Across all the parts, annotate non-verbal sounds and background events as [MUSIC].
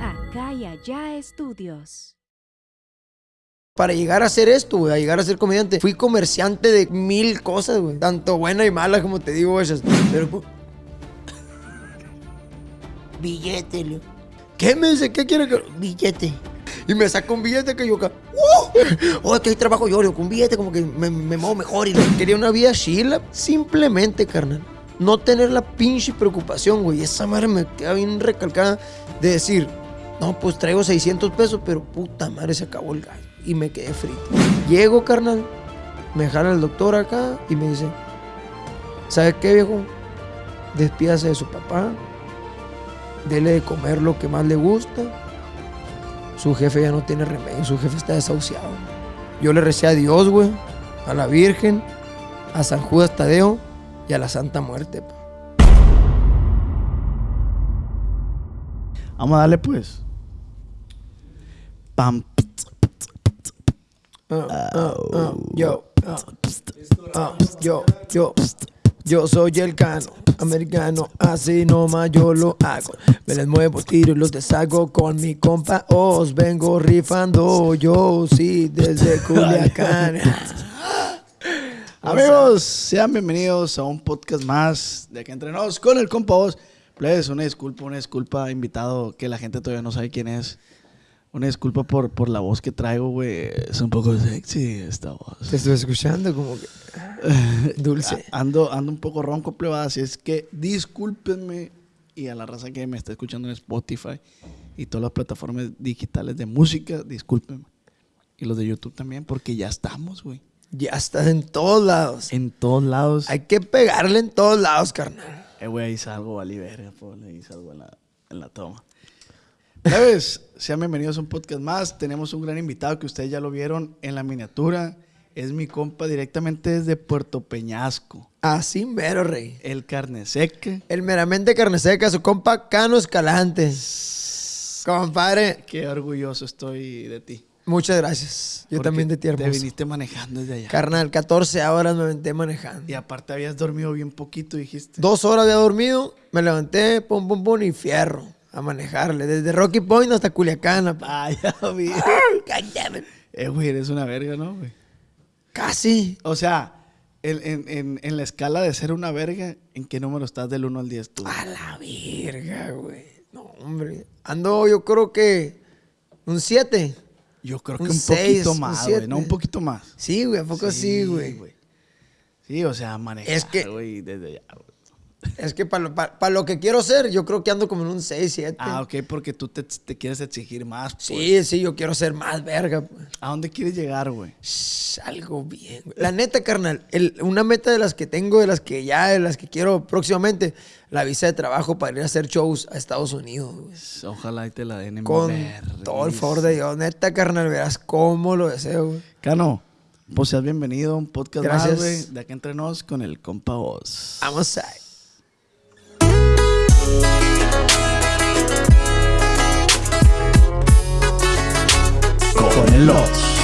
Acá y allá estudios. Para llegar a hacer esto, güey, a llegar a ser comediante, fui comerciante de mil cosas, güey. Tanto buenas y malas, como te digo, esas. Pero. [LAUGHS] Billete, Leo. ¿Qué me dice? ¿Qué quiere que.? Billete. Y me saca un billete que yo acá. ¡Uh! [LAUGHS] Oh, que ahí trabajo yo, Leo, con un billete como que me, me muevo mejor. Y quería una vida chila. Simplemente, carnal. No tener la pinche preocupación, güey. Esa madre me queda bien recalcada de decir, no, pues traigo 600 pesos, pero puta madre, se acabó el gallo. Y me quedé frito. Llego, carnal, me jala el doctor acá y me dice, ¿sabe qué, viejo? Despídase de su papá, dele de comer lo que más le gusta. Su jefe ya no tiene remedio, su jefe está desahuciado. Yo le recé a Dios, güey, a la Virgen, a San Judas Tadeo y a la Santa Muerte. Vamos a darle pues. Pam. Ah, ah, ah, yo, yo, yo, yo soy el cano americano, así nomás yo lo hago. Me les muevo, tiro y los deshago con mi compa. Os vengo rifando, yo sí, desde [LAUGHS] Culiacán. Amigos, sean bienvenidos a un podcast más de Aquí Entre Nos con el compa Oz. Plebes, una disculpa, una disculpa, invitado que la gente todavía no sabe quién es. Una disculpa por, por la voz que traigo, güey. Es un poco sexy esta voz. Te estoy escuchando como que [LAUGHS] dulce. A- Ando, ando un poco ronco, plebada, así es que discúlpenme y a la raza que me está escuchando en Spotify y todas las plataformas digitales de música, discúlpenme. Y los de YouTube también, porque ya estamos, güey. Ya estás en todos lados. En todos lados. Hay que pegarle en todos lados, carnal. Eh, güey, ahí salgo, vale, verga, le hice algo en la, en la toma. ¿Sabes? Sean bienvenidos a un podcast más. Tenemos un gran invitado que ustedes ya lo vieron en la miniatura. Es mi compa directamente desde Puerto Peñasco. Así mero, rey. El carne seca. El meramente carne seca, su compa Cano Escalante. Compadre, Qué orgulloso estoy de ti. Muchas gracias. Yo Porque también de ti, Te viniste manejando desde allá. Carnal, 14 horas me aventé manejando. y aparte habías dormido bien poquito, dijiste. Dos horas había dormido, me levanté, pum, pum, pum, y fierro a manejarle. Desde Rocky Point hasta Culiacán. apa. [LAUGHS] Ah, ya vi. Cállate. eh, güey, eres una verga, ¿no, güey? Casi. O sea, en, en- en- en la escala de ser una verga, ¿en qué número estás del 1 al 10 tú? A la verga, güey. No, hombre. Ando, yo creo que un 7. Yo creo que un seis, poquito más, güey. No, un poquito más. Sí, güey, ¿a poco sí, güey? Sí, o sea, manejar, Es que- güey, desde allá, güey. Es que para lo, pa- pa lo que quiero ser, yo creo que ando como en un 6, 7. Ah, ok, porque tú te, te quieres exigir más. pues. Sí, sí, yo quiero ser más verga. pues. ¿A dónde quieres llegar, güey? Algo bien. güey. La neta, carnal, el- una meta de las que tengo, de las que ya, de las que quiero próximamente, la visa de trabajo para ir a hacer shows a Estados Unidos, güey. Ojalá y te la den en Con todo el favor de Dios. Neta, carnal, verás cómo lo deseo, güey. Cano, pues seas bienvenido a un podcast Gracias. más, güey. De acá entre nos con el compa Oz. Vamos a... Con el Oz.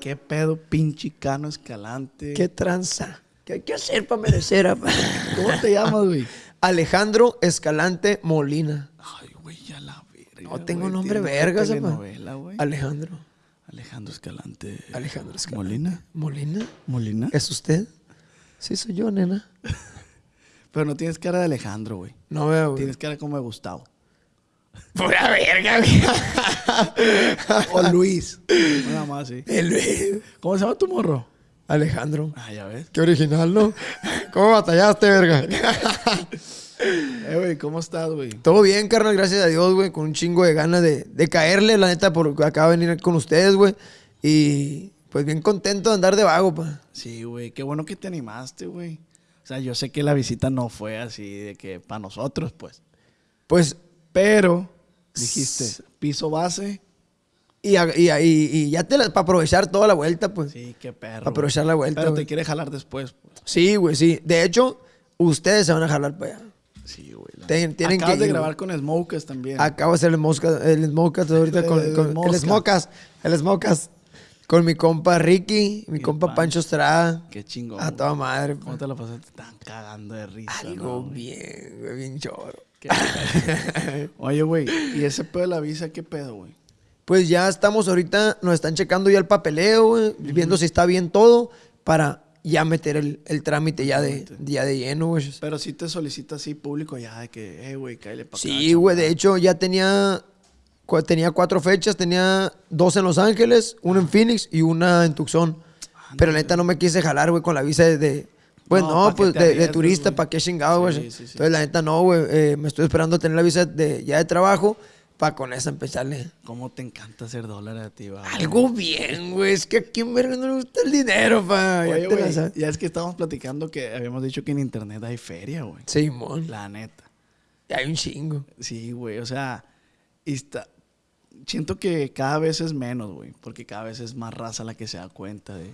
¿Qué pedo, pinche Cano Escalante? ¿Qué tranza? ¿Qué hay que hacer para merecer? apa? [LAUGHS] ¿Cómo te llamas, güey? Alejandro Escalante Molina. Ay, güey, ya la verga. No tengo güey. nombre apa. telenovela, güey. Alejandro. Alejandro Escalante. Alejandro Escalante. ¿Molina? ¿Molina? ¿Molina? ¿Es usted? Sí, soy yo, nena. [LAUGHS] Pero no tienes cara de Alejandro, güey. No veo, güey. Tienes cara como de Gustavo. [LAUGHS] Pura verga, güey. O Luis. Nada más, sí. El Luis. ¿Cómo se llama tu morro? Alejandro. Ah, ya ves. Qué original, ¿no? ¿Cómo batallaste, verga? Eh, güey, ¿cómo estás, güey? Todo bien, carnal, gracias a Dios, güey. Con un chingo de ganas de, de caerle, la neta, porque acabo de venir con ustedes, güey. Y pues bien contento de andar de vago, pa. Sí, güey. Qué bueno que te animaste, güey. O sea, yo sé que la visita no fue así de que para nosotros, pues. Pues, Pero dijiste, piso base. Y, y, ya te la, para aprovechar toda la vuelta, pues. Sí, qué perro. Pa' aprovechar la vuelta, Pero güey. te quiere jalar después. pues. Sí, güey, sí. De hecho, ustedes se van a jalar para allá. Sí, güey. la- tienen Acabas que de ir, grabar güey. con Smokers también. Acabo de hacer el Moscas, el Smokers ahorita con, El con- el Smocas Con mi compa Ricky, mi compa Pancho. Pancho Estrada. Qué chingón. A güey. toda madre. ¿Cómo te la pasaste? Tan cagando de risa. Algo ¿no, güey? bien, güey, bien choro. [LAUGHS] Oye, güey, ¿y ese pedo de la visa qué pedo, güey? Pues ya estamos ahorita, nos están checando ya el papeleo, güey, viendo si está bien todo para ya meter el, el trámite ya de, ya de lleno, güey. Pero si te solicita así público ya de que, eh, güey, cállale para. Sí, güey, de hecho ya tenía, tenía cuatro fechas, tenía dos en Los Ángeles, una en Phoenix y una en Tucson. Pero la neta no me quise jalar, güey, con la visa de... de- pues No, no, ¿pa' qué pues de, turista? ¿para qué chingado, güey? Sí, sí, sí. Entonces la neta no, güey, eh, me estoy esperando a tener la visa de, ya de trabajo para con esa empezarle. ¿Cómo te encanta hacer dólares a ti, va? Algo bien, güey, es que a quién verga no le gusta el dinero, pa. Ya la es que estábamos platicando que habíamos dicho que en internet hay feria, güey. Simón, La neta. hay un chingo. Sí, güey, o sea, y está... Siento que cada vez es menos, güey, porque cada vez es más raza la que se da cuenta de...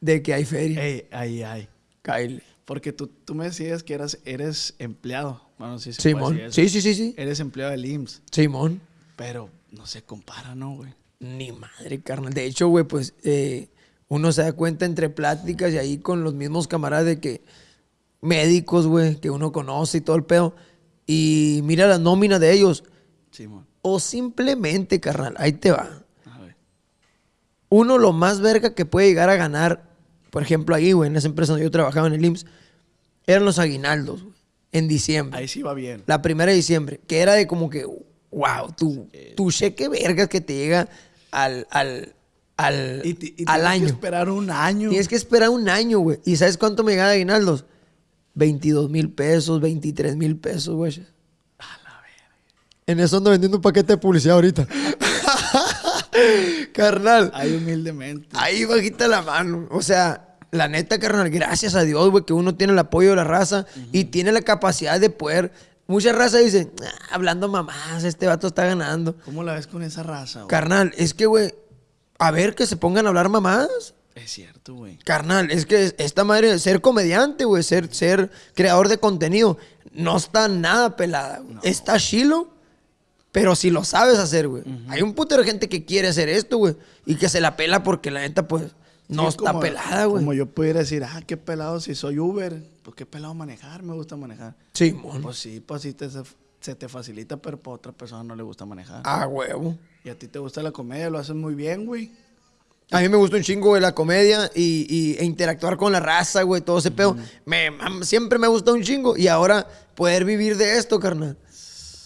De que hay feria. Ey, ahí hay. Kyle. Porque tú, tú me decías que eras, eres empleado. Bueno, sí se puede Simón. decir eso. Sí, sí, sí, sí. Eres empleado del IMSS, Simón. pero no se compara, ¿no, güey? Ni madre, carnal. De hecho, güey, pues eh, uno se da cuenta entre pláticas y ahí con los mismos camaradas de que médicos, güey, que uno conoce y todo el pedo. Y mira la nómina de ellos. Simón. O simplemente, carnal, ahí te va. A ver. Uno lo más verga que puede llegar a ganar, por ejemplo, ahí, güey, en esa empresa donde yo trabajaba en el IMSS, eran los aguinaldos, güey, en diciembre. Ahí sí va bien. La primera de diciembre, que era de como que, wow, tu, tu cheque vergas que te llega al, al, al, Y, al tienes año. que esperar un año. Tienes que esperar un año, güey. ¿Y sabes cuánto me llega de aguinaldos? 22 mil pesos, 23 mil pesos, güey. En eso ando vendiendo un paquete de publicidad ahorita. [LAUGHS] Carnal. Ahí humildemente. Ahí bajita la mano. O sea, la neta, carnal, gracias a Dios, güey, que uno tiene el apoyo de la raza y tiene la capacidad de poder. Mucha raza dice, "Ah, hablando mamás, este vato está ganando. ¿Cómo la ves con esa raza, güey? Carnal, es que, güey, a ver que se pongan a hablar mamás. Es cierto, güey. Carnal, es que esta madre, ser comediante, güey, ser, ser creador de contenido, no está nada pelada. Está chilo, pero si lo sabes hacer, güey. Hay un putero de gente que quiere hacer esto, güey, y que se la pela porque la neta, pues, no está como- pelada, güey. Como yo pudiera decir, ah, qué pelado si soy Uber. Pues qué pelado manejar, me gusta manejar. Sí, mon. Pues sí, pues sí te, se, te facilita, pero para otra persona no le gusta manejar. Ah, huevo. Y a ti te gusta la comedia, lo haces muy bien, güey. A mí me gusta un chingo, la comedia y, y- e interactuar con la raza, güey, todo ese pedo. Me, mam- siempre me ha gustado un chingo. Y ahora poder vivir de esto, carnal.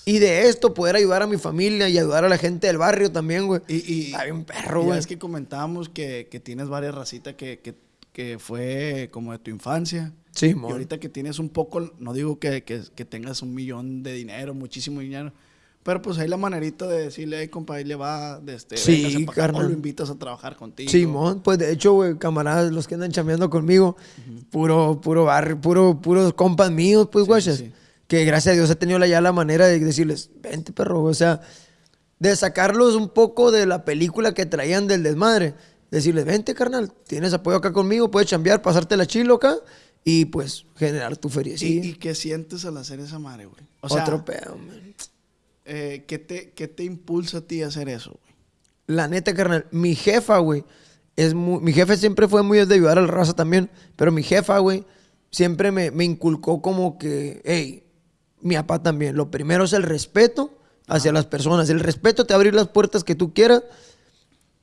Y de esto poder ayudar a mi familia y ayudar a la gente del barrio también, güey. Y, y, Hay un perro, güey. es que comentábamos que, que tienes varias racitas que, que, que fue como de tu infancia. Sí, Y mon. ahorita que tienes un poco, no digo que, que, que tengas un millón de dinero, muchísimo dinero, pero pues hay la manerita de decirle, hey, compa, ahí le va, de este, Sí, véngase pa' acá", carnal. o lo invitas a trabajar contigo. Simón, pues de hecho, güey, camaradas, los que andan chambeando conmigo, puro, puro barrio, puro, puros compas míos, pues, guachas. sí. Que gracias a Dios he tenido ya la manera de decirles, vente, perro, o sea, de sacarlos un poco de la película que traían del desmadre. Decirles, vente, carnal, tienes apoyo acá conmigo, puedes chambear, pasarte la chilo acá y pues generar tu feria. ¿Y, y qué sientes al hacer esa madre, güey? O sea, Otro pedo, man. eh, ¿qué, te, ¿qué te impulsa a ti a hacer eso, güey? La neta, carnal, mi jefa, güey, es muy, mi jefe siempre fue muy de ayudar a la raza también, pero mi jefa, güey, siempre me, me inculcó como que, hey, mi papá también, lo primero es el respeto hacia las personas, el respeto te abrir las puertas que tú quieras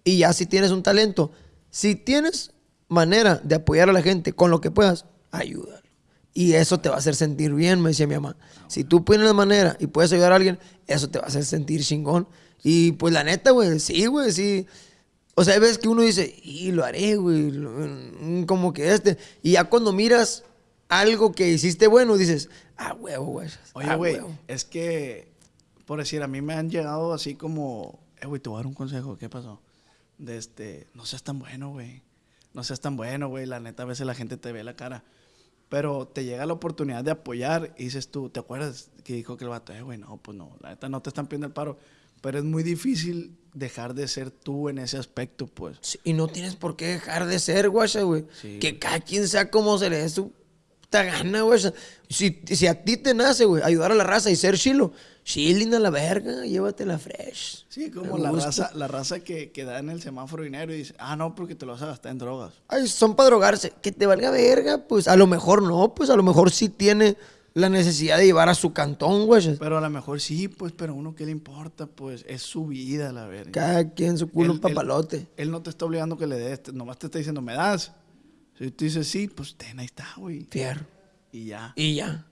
y ya si tienes un talento, si tienes manera de apoyar a la gente con lo que puedas, ayúdalo. Y eso te va a hacer sentir bien, me decía mi mamá. Si tú pones la manera y puedes ayudar a alguien, eso te va a hacer sentir chingón. Y pues la neta, güey, sí, güey, sí. O sea, veces que uno dice, y lo haré, güey, mm, como que este. Y ya cuando miras algo que hiciste bueno, dices, ah, huevo, güey. Oye, ah, güey, huevo". es que, por decir, a mí me han llegado así como, eh, güey, te voy a dar un consejo, ¿qué pasó? De este, no seas tan bueno, güey. No seas tan bueno, güey. La neta, a veces la gente te ve la cara. Pero te llega la oportunidad de apoyar y dices tú, ¿te acuerdas que dijo que el vato, eh, güey, no, pues no, la neta no te están pidiendo el paro. Pero es muy difícil dejar de ser tú en ese aspecto, pues. Sí, y no tienes por qué dejar de ser, guacha, güey. Sí, que cada quien sea como se le dé su puta gana, güey. Si, si a ti te nace, güey, ayudar a la raza y ser chilo, chilling a la verga, llévatela fresh. Sí, como la raza, la raza que, que da en el semáforo dinero y dice, ah, no, porque te lo vas a gastar en drogas. Ay, son para drogarse. Que te valga verga, pues a lo mejor no, pues a lo mejor sí tiene la necesidad de llevar a su cantón, güey. Pero a lo mejor sí, pues, pero a uno qué le importa, pues, es su vida, la verga. Cada quien su culo Él- un papalote. Él, él no te está obligando que le des, nomás te está diciendo, ¿me das? Si tú dices sí, pues ten, ahí está, güey. Fierro. Y ya. Y ya.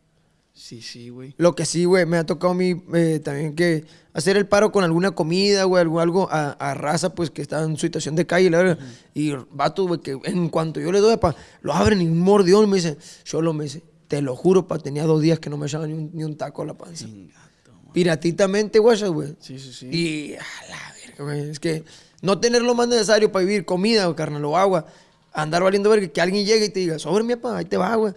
Sí, sí, güey. Lo que sí, güey, me ha tocado a mí eh, también que hacer el paro con alguna comida, güey, algo, algo a, a raza, pues, que está en situación de calle, la verdad. Y vato, güey, que en cuanto yo le doy, pa, lo abren y un mordión y me dice, Cholo, me dice, te lo juro, pa, tenía dos días que no me echaba ni un, ni un taco a la panza. Piratitamente, güey, güey. Sí, sí, sí. Y a la verga, güey. Es que no tener lo más necesario para vivir, comida, o carnal, o agua, andar valiendo verga, que alguien llegue y te diga, sobre mi papá, ahí te va, güey.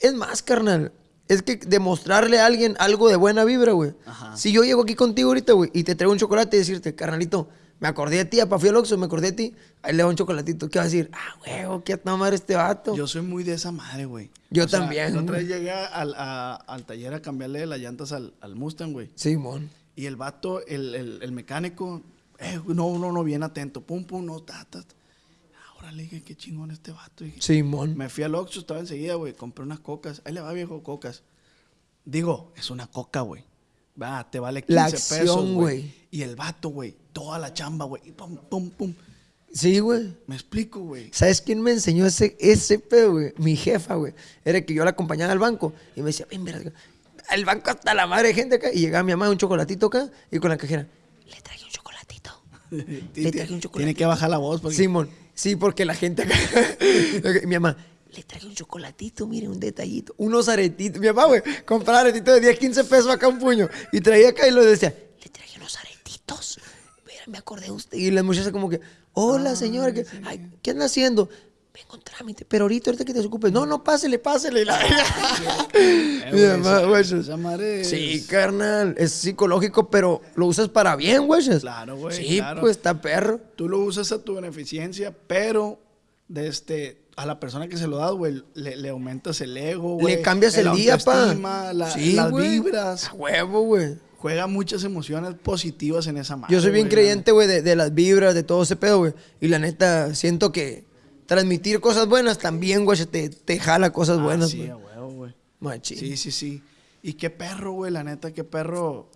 Es más, carnal. Es que demostrarle a alguien algo de buena vibra, güey. Si yo llego aquí contigo ahorita, güey, y te traigo un chocolate y decirte, carnalito, me acordé de ti, apa, fui al Oxxo, me acordé de ti, ahí le doy un chocolatito. ¿Qué vas a decir? Ah, güey, qué a madre este vato. Yo soy muy de esa madre, güey. Yo sea, también, La otra vez llegué al, a- al taller a cambiarle las llantas al, al Mustang, güey. Simón. Y el vato, el, el, el mecánico, eh, no, no, no, bien atento. Pum, pum, no, ta, ta. ta. Ahora le dije, qué chingón este vato. Dije, Simón. Me fui al Oxxo, estaba enseguida, güey. Compré unas cocas. Ahí le va, viejo, cocas. Digo, es una coca, güey. Va, te vale 15 La pesos, acción, güey. güey. Y el vato, güey, toda la chamba, güey. Y pum, pum, pum. Sí, güey. Me explico, güey. ¿Sabes quién me enseñó ese, ese pedo, güey? Mi jefa, güey. Era que yo la acompañaba al banco y me decía, ven, verga, al banco hasta la madre de gente acá. Y llegaba mi mamá un chocolatito acá y con la cajera, le chocolatito. [LAUGHS] Le traje un chocolatito. Tiene que bajar la voz porque Simón, sí, porque la gente acá. [LAUGHS] mi mamá, le traje un chocolatito, mire, un detallito. Unos aretitos. Mi mamá, güey, compraba aretitos de 10, 15 pesos acá un puño. Y traía acá y lo decía, le traje unos aretitos. Mira, me acordé de usted. Y la muchacha como que, hola, señora, ¿qué, ay, ¿qué anda haciendo? Vengo en trámite, pero ahorita, ahorita que te ocupes. No, no, pásele, pásele. La- [LAUGHS] Eh, Mi güey, Sí, carnal, es psicológico, pero lo usas para bien, güey. Claro, güey, Sí, claro. pues está perro. Tú lo usas a tu beneficencia, pero de este, a la persona que se lo das, güey, le, le aumentas el ego, güey. Le cambias el, día, pa. la- Sí, las vibras. A huevo, güey. Juega muchas emociones positivas en esa madre. Yo soy bien creyente, güey, de, de las vibras, de todo ese pedo, güey. Y la neta, siento que transmitir cosas buenas también, güey, te, te jala cosas Ah, buenas, sí, güey. a huevo, güey. Machín. Sí, sí, sí. Y qué perro, güey, la neta, qué perro.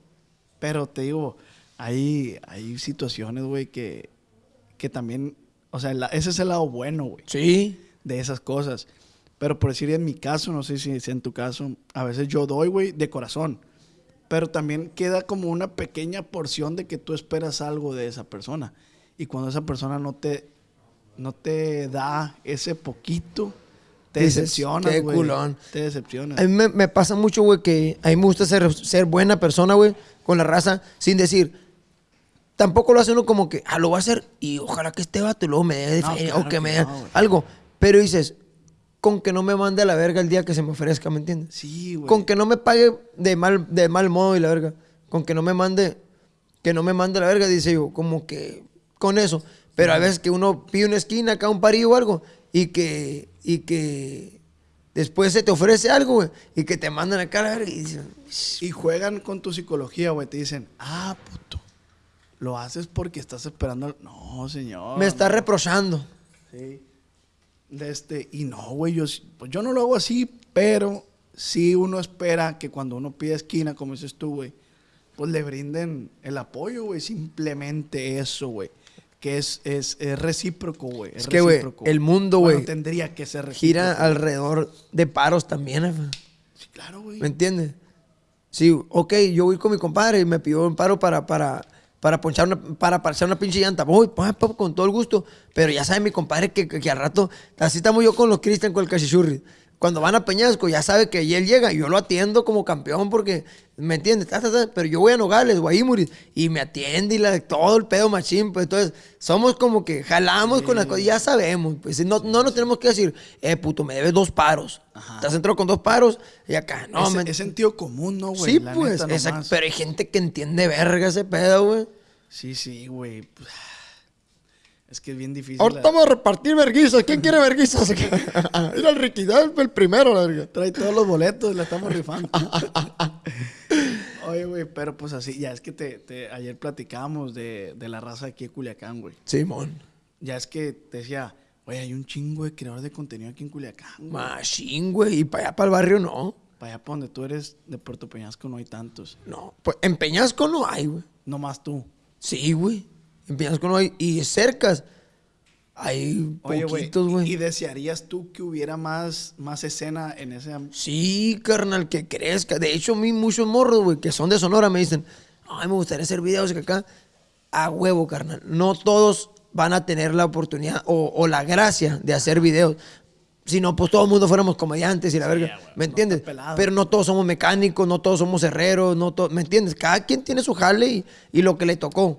Pero te digo, hay, hay situaciones, güey, que, que también, o sea, la- ese es el lado bueno, güey, Sí. de esas cosas. Pero por decir en mi caso, no sé si es en tu caso, a veces yo doy, güey, de corazón. Pero también queda como una pequeña porción de que tú esperas algo de esa persona. Y cuando esa persona no te, no te da ese poquito, te Dices, decepcionas, qué güey. culón. Te decepcionas. A mí me, me pasa mucho, güey, que a mí me gusta ser, ser buena persona, güey, con la raza, sin decir. Tampoco lo hace uno como que, ah, lo voy a hacer y ojalá que este vato y luego me dé No, claro o que que me dé no, algo. Pero dices, con que no me mande a la verga el día que se me ofrezca, ¿me entiendes? Sí, güey. Con que no me pague de mal, de mal modo y la verga. Con que no me mande, que no me mande a la verga, dice yo, como que con eso. Pero a veces que uno pide una esquina acá, un parillo o algo, y que, y que después se te ofrece algo, güey, y que te mandan acá a la verga y dicen, Y juegan con tu psicología, güey. Te dicen, ah, puto. Lo haces porque estás esperando. al-". No, señor. me está reprochando. Sí. De este, y no, güey, yo, sí- pues yo no lo hago así, pero sí uno espera que cuando uno pide esquina, como dices tú, güey, pues le brinden el apoyo, güey. Simplemente eso, güey. Que es, es, es recíproco, güey. Es que, güey, el mundo, Bueno, güey, tendría que ser recíproco. Gira alrededor de paros también, jefe. Sí, claro, güey. ¿Me entiendes? Sí, ok, yo voy con mi compadre y me pidió un paro para, para, para ponchar una, para parchar una pinche llanta. Voy, pa, con todo el gusto. Pero ya sabe mi compadre que, que, que al rato, así estamos yo con los Cristian, con el cachichurri. Cuando van a Peñasco, ya sabe que ahí él llega y yo lo atiendo como campeón porque, ¿me entiendes? Pero yo voy a Nogales, Guaymuris, y me atiende y la, todo el pedo machín. Pues entonces, somos como que jalamos con las cosas, ya sabemos. Pues no, no nos tenemos que decir, eh, puto, me debes dos paros. Estás entrado con dos paros y acá, no, es, me- es sentido común, ¿no, güey? Sí, La pues, neta. Pero hay gente que entiende verga ese pedo, güey. Sí, sí, güey. Es que es bien difícil. Ahorita la- vamos a repartir verguizas. ¿Quién quiere verguizas? [LAUGHS] [LAUGHS] Mira el Riquidad, el primero, la verga. Trae todos los boletos, la estamos rifando. [LAUGHS] Oye, güey, pero pues así, ya es que te, te- ayer platicábamos de, de la raza aquí de Culiacán, güey. Simón. Ya es que te decía, oye, hay un chingo de creadores de contenido aquí en Culiacán, güey. Machín, güey. Y para allá, para el barrio, no. Para allá, para donde tú eres, de Puerto Peñasco, no hay tantos. No. Pues en Peñasco no hay, güey. No más tú. Sí, güey. En Peñasco no hay. Y cercas hay Oye, güey, poquitos, ¿y güey. desearías tú que hubiera más, más escena en ese... Sí, carnal, que crezca. De hecho, a mí muchos morros, güey, que son de Sonora, me dicen, ay, me gustaría hacer videos acá. A huevo, carnal. No todos van a tener la oportunidad o, o la gracia de hacer videos. Si no, pues todo el mundo fuéramos comediantes y la verga. güey, ¿Me no entiendes? pelado. Pero no todos somos mecánicos, no todos somos herreros, no todos, ¿me entiendes? Cada quien tiene su jale y, y lo que le tocó.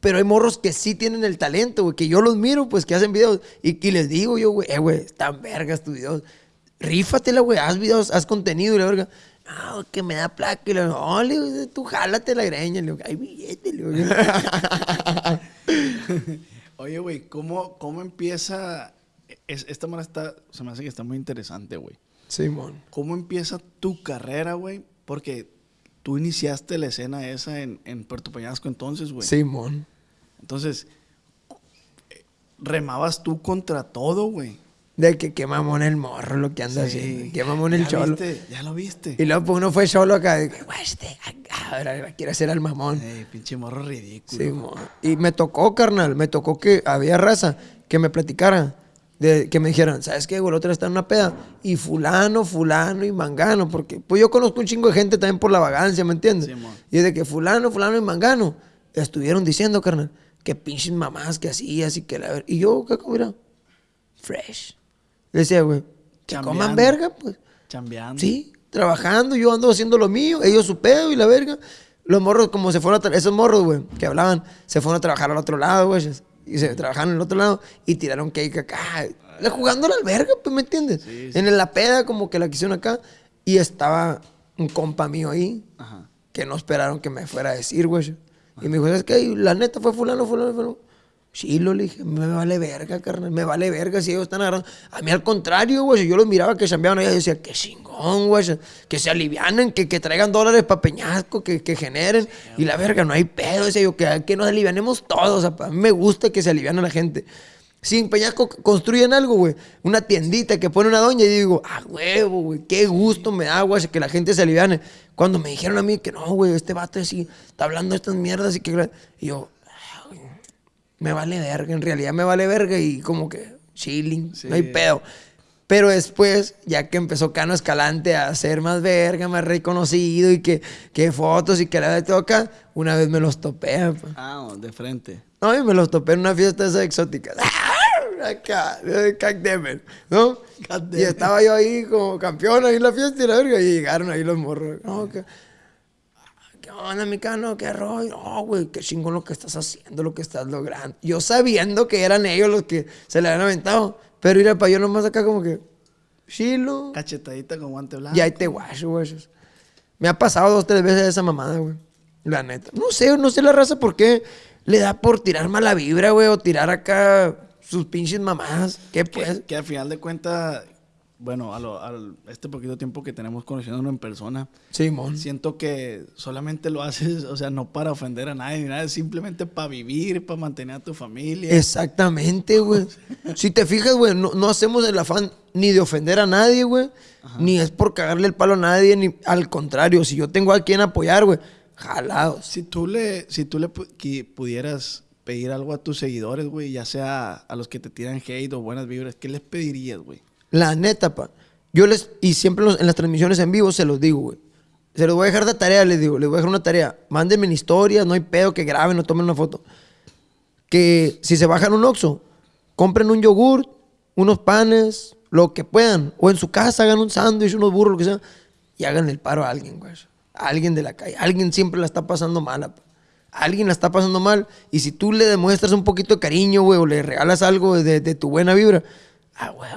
Pero hay morros que sí tienen el talento, güey, que yo los miro, pues, que hacen videos. Y, y les digo yo, güey, eh, güey, están vergas tus videos. Rífatela, güey, haz videos, haz contenido y la verga. No, que me da placa. Y le digo, no, le digo, tú jálate la greña. Le digo, hay billete, le digo. [LAUGHS] Oye, güey, ¿cómo, ¿cómo empieza? es- esta manera está, se me hace que está muy interesante, güey. Simón. ¿Cómo empieza tu carrera, güey? Porque tú iniciaste la escena esa en, en Puerto Peñasco entonces, güey. Simón. Entonces, remabas tú contra todo, güey. De que qué mamón el morro lo que anda Sí. haciendo. Qué mamón el ¿Ya cholo. viste? Ya lo viste. Y luego pues uno fue solo acá. de que, este, ahora quiere hacer al mamón. Ey, pinche morro ridículo. Sí, mo. y me tocó, carnal, me tocó que había raza que me platicara, de, que me dijeran, ¿sabes qué, güey? El otro está en una peda. Y fulano, fulano y mangano, porque pues yo conozco un chingo de gente también por la vagancia, ¿me entiendes? Sí, y es de que fulano, fulano y mangano estuvieron diciendo, carnal, que pinches mamás que hacías y que la. Y yo, ¿qué mira? Fresh. Le decía, güey, que coman verga, pues. Chambeando. Sí, trabajando, yo ando haciendo lo mío, ellos su pedo y la verga. Los morros, como se fueron a esos morros, güey, que hablaban, se fueron a trabajar al otro lado, güey. Y se trabajaron al otro lado y tiraron cake acá. Le- Jugando a la verga, pues, ¿me entiendes? Sí, sí. En la peda, como que la quisieron acá. Y estaba un compa mío ahí, Ajá. que no esperaron que me fuera a decir, güey. Y me dijo, ¿sabes qué? La neta fue fulano, fulano, fulano. Sí, lo le dije, me vale verga, carnal, me vale verga si ellos están agarrando. A mí al contrario, güey, yo los miraba que chambeaban allá, yo decía, qué chingón, güey, que se alivianen, que, que traigan dólares para Peñasco, que, que generen. y la verga, no hay pedo, decía yo, que, que nos alivianemos todos. O sea, a mí me gusta que se aliviane la gente. Si en Peñasco construyen algo, güey, una tiendita que pone una doña y digo, ah, huevo, güey, qué gusto me da, güey, que la gente se aliviane. Cuando me dijeron a mí que no, güey, este vato así, está hablando de estas mierdas y que... Y yo, me vale verga, en realidad me vale verga y como que chilling, Sí. no hay pedo. Pero después, ya que empezó Cano Escalante a ser más verga, más reconocido y que, que fotos y que la de acá, una vez me los topé, pa. Ah, de frente. No, y me los topé en una fiesta esa exótica. Acá, de Cacdemen, ¿no? Y estaba yo ahí como campeón ahí en la fiesta y la verga, y llegaron ahí los morros. No, que, ¿Qué onda, mi cano? ¿Qué rollo? No, güey, qué chingón lo que estás haciendo, lo que estás logrando. Yo sabiendo que eran ellos los que se le habían aventado, pero ir para yo nomás acá como que, chilo. Cachetadita con guante blanco. Y ahí te guacho, güey. Me ha pasado dos, tres veces esa mamada, güey. La neta. No sé, no sé la raza por qué le da por tirar mala vibra, güey, o tirar acá sus pinches mamadas. ¿Qué pues? Que, que al final de cuentas, bueno, a, lo- al- este poquito tiempo que tenemos conociéndonos en persona, Simón. siento que solamente lo haces, o sea, no para ofender a nadie, ni nada, simplemente para vivir, para mantener a tu familia. Exactamente, güey. [LAUGHS] si te fijas, güey, no, no hacemos el afán ni de ofender a nadie, güey. Ni es por cagarle el palo a nadie, ni al contrario. Si yo tengo a quien apoyar, güey, jalados. Si tú le, si tú le pudieras pedir algo a tus seguidores, güey, ya sea a los que te tiran hate o buenas vibras, ¿qué les pedirías, güey? La neta, pa. Yo les, y siempre en las transmisiones en vivo se los digo, güey. Se los voy a dejar de tarea, les digo, les voy a dejar una tarea. Mándenme en historias, no hay pedo, que graben o tomen una foto. Que si se bajan un Oxxo, compren un yogur, unos panes, lo que puedan. O en su casa hagan un sándwich, unos burros, lo que sea. Y hagan el paro a alguien, güey. A alguien de la calle. Alguien siempre la está pasando mala, pa. Alguien la está pasando mal. Y si tú le demuestras un poquito de cariño, güey, o le regalas algo de, de tu buena vibra, ah, güey.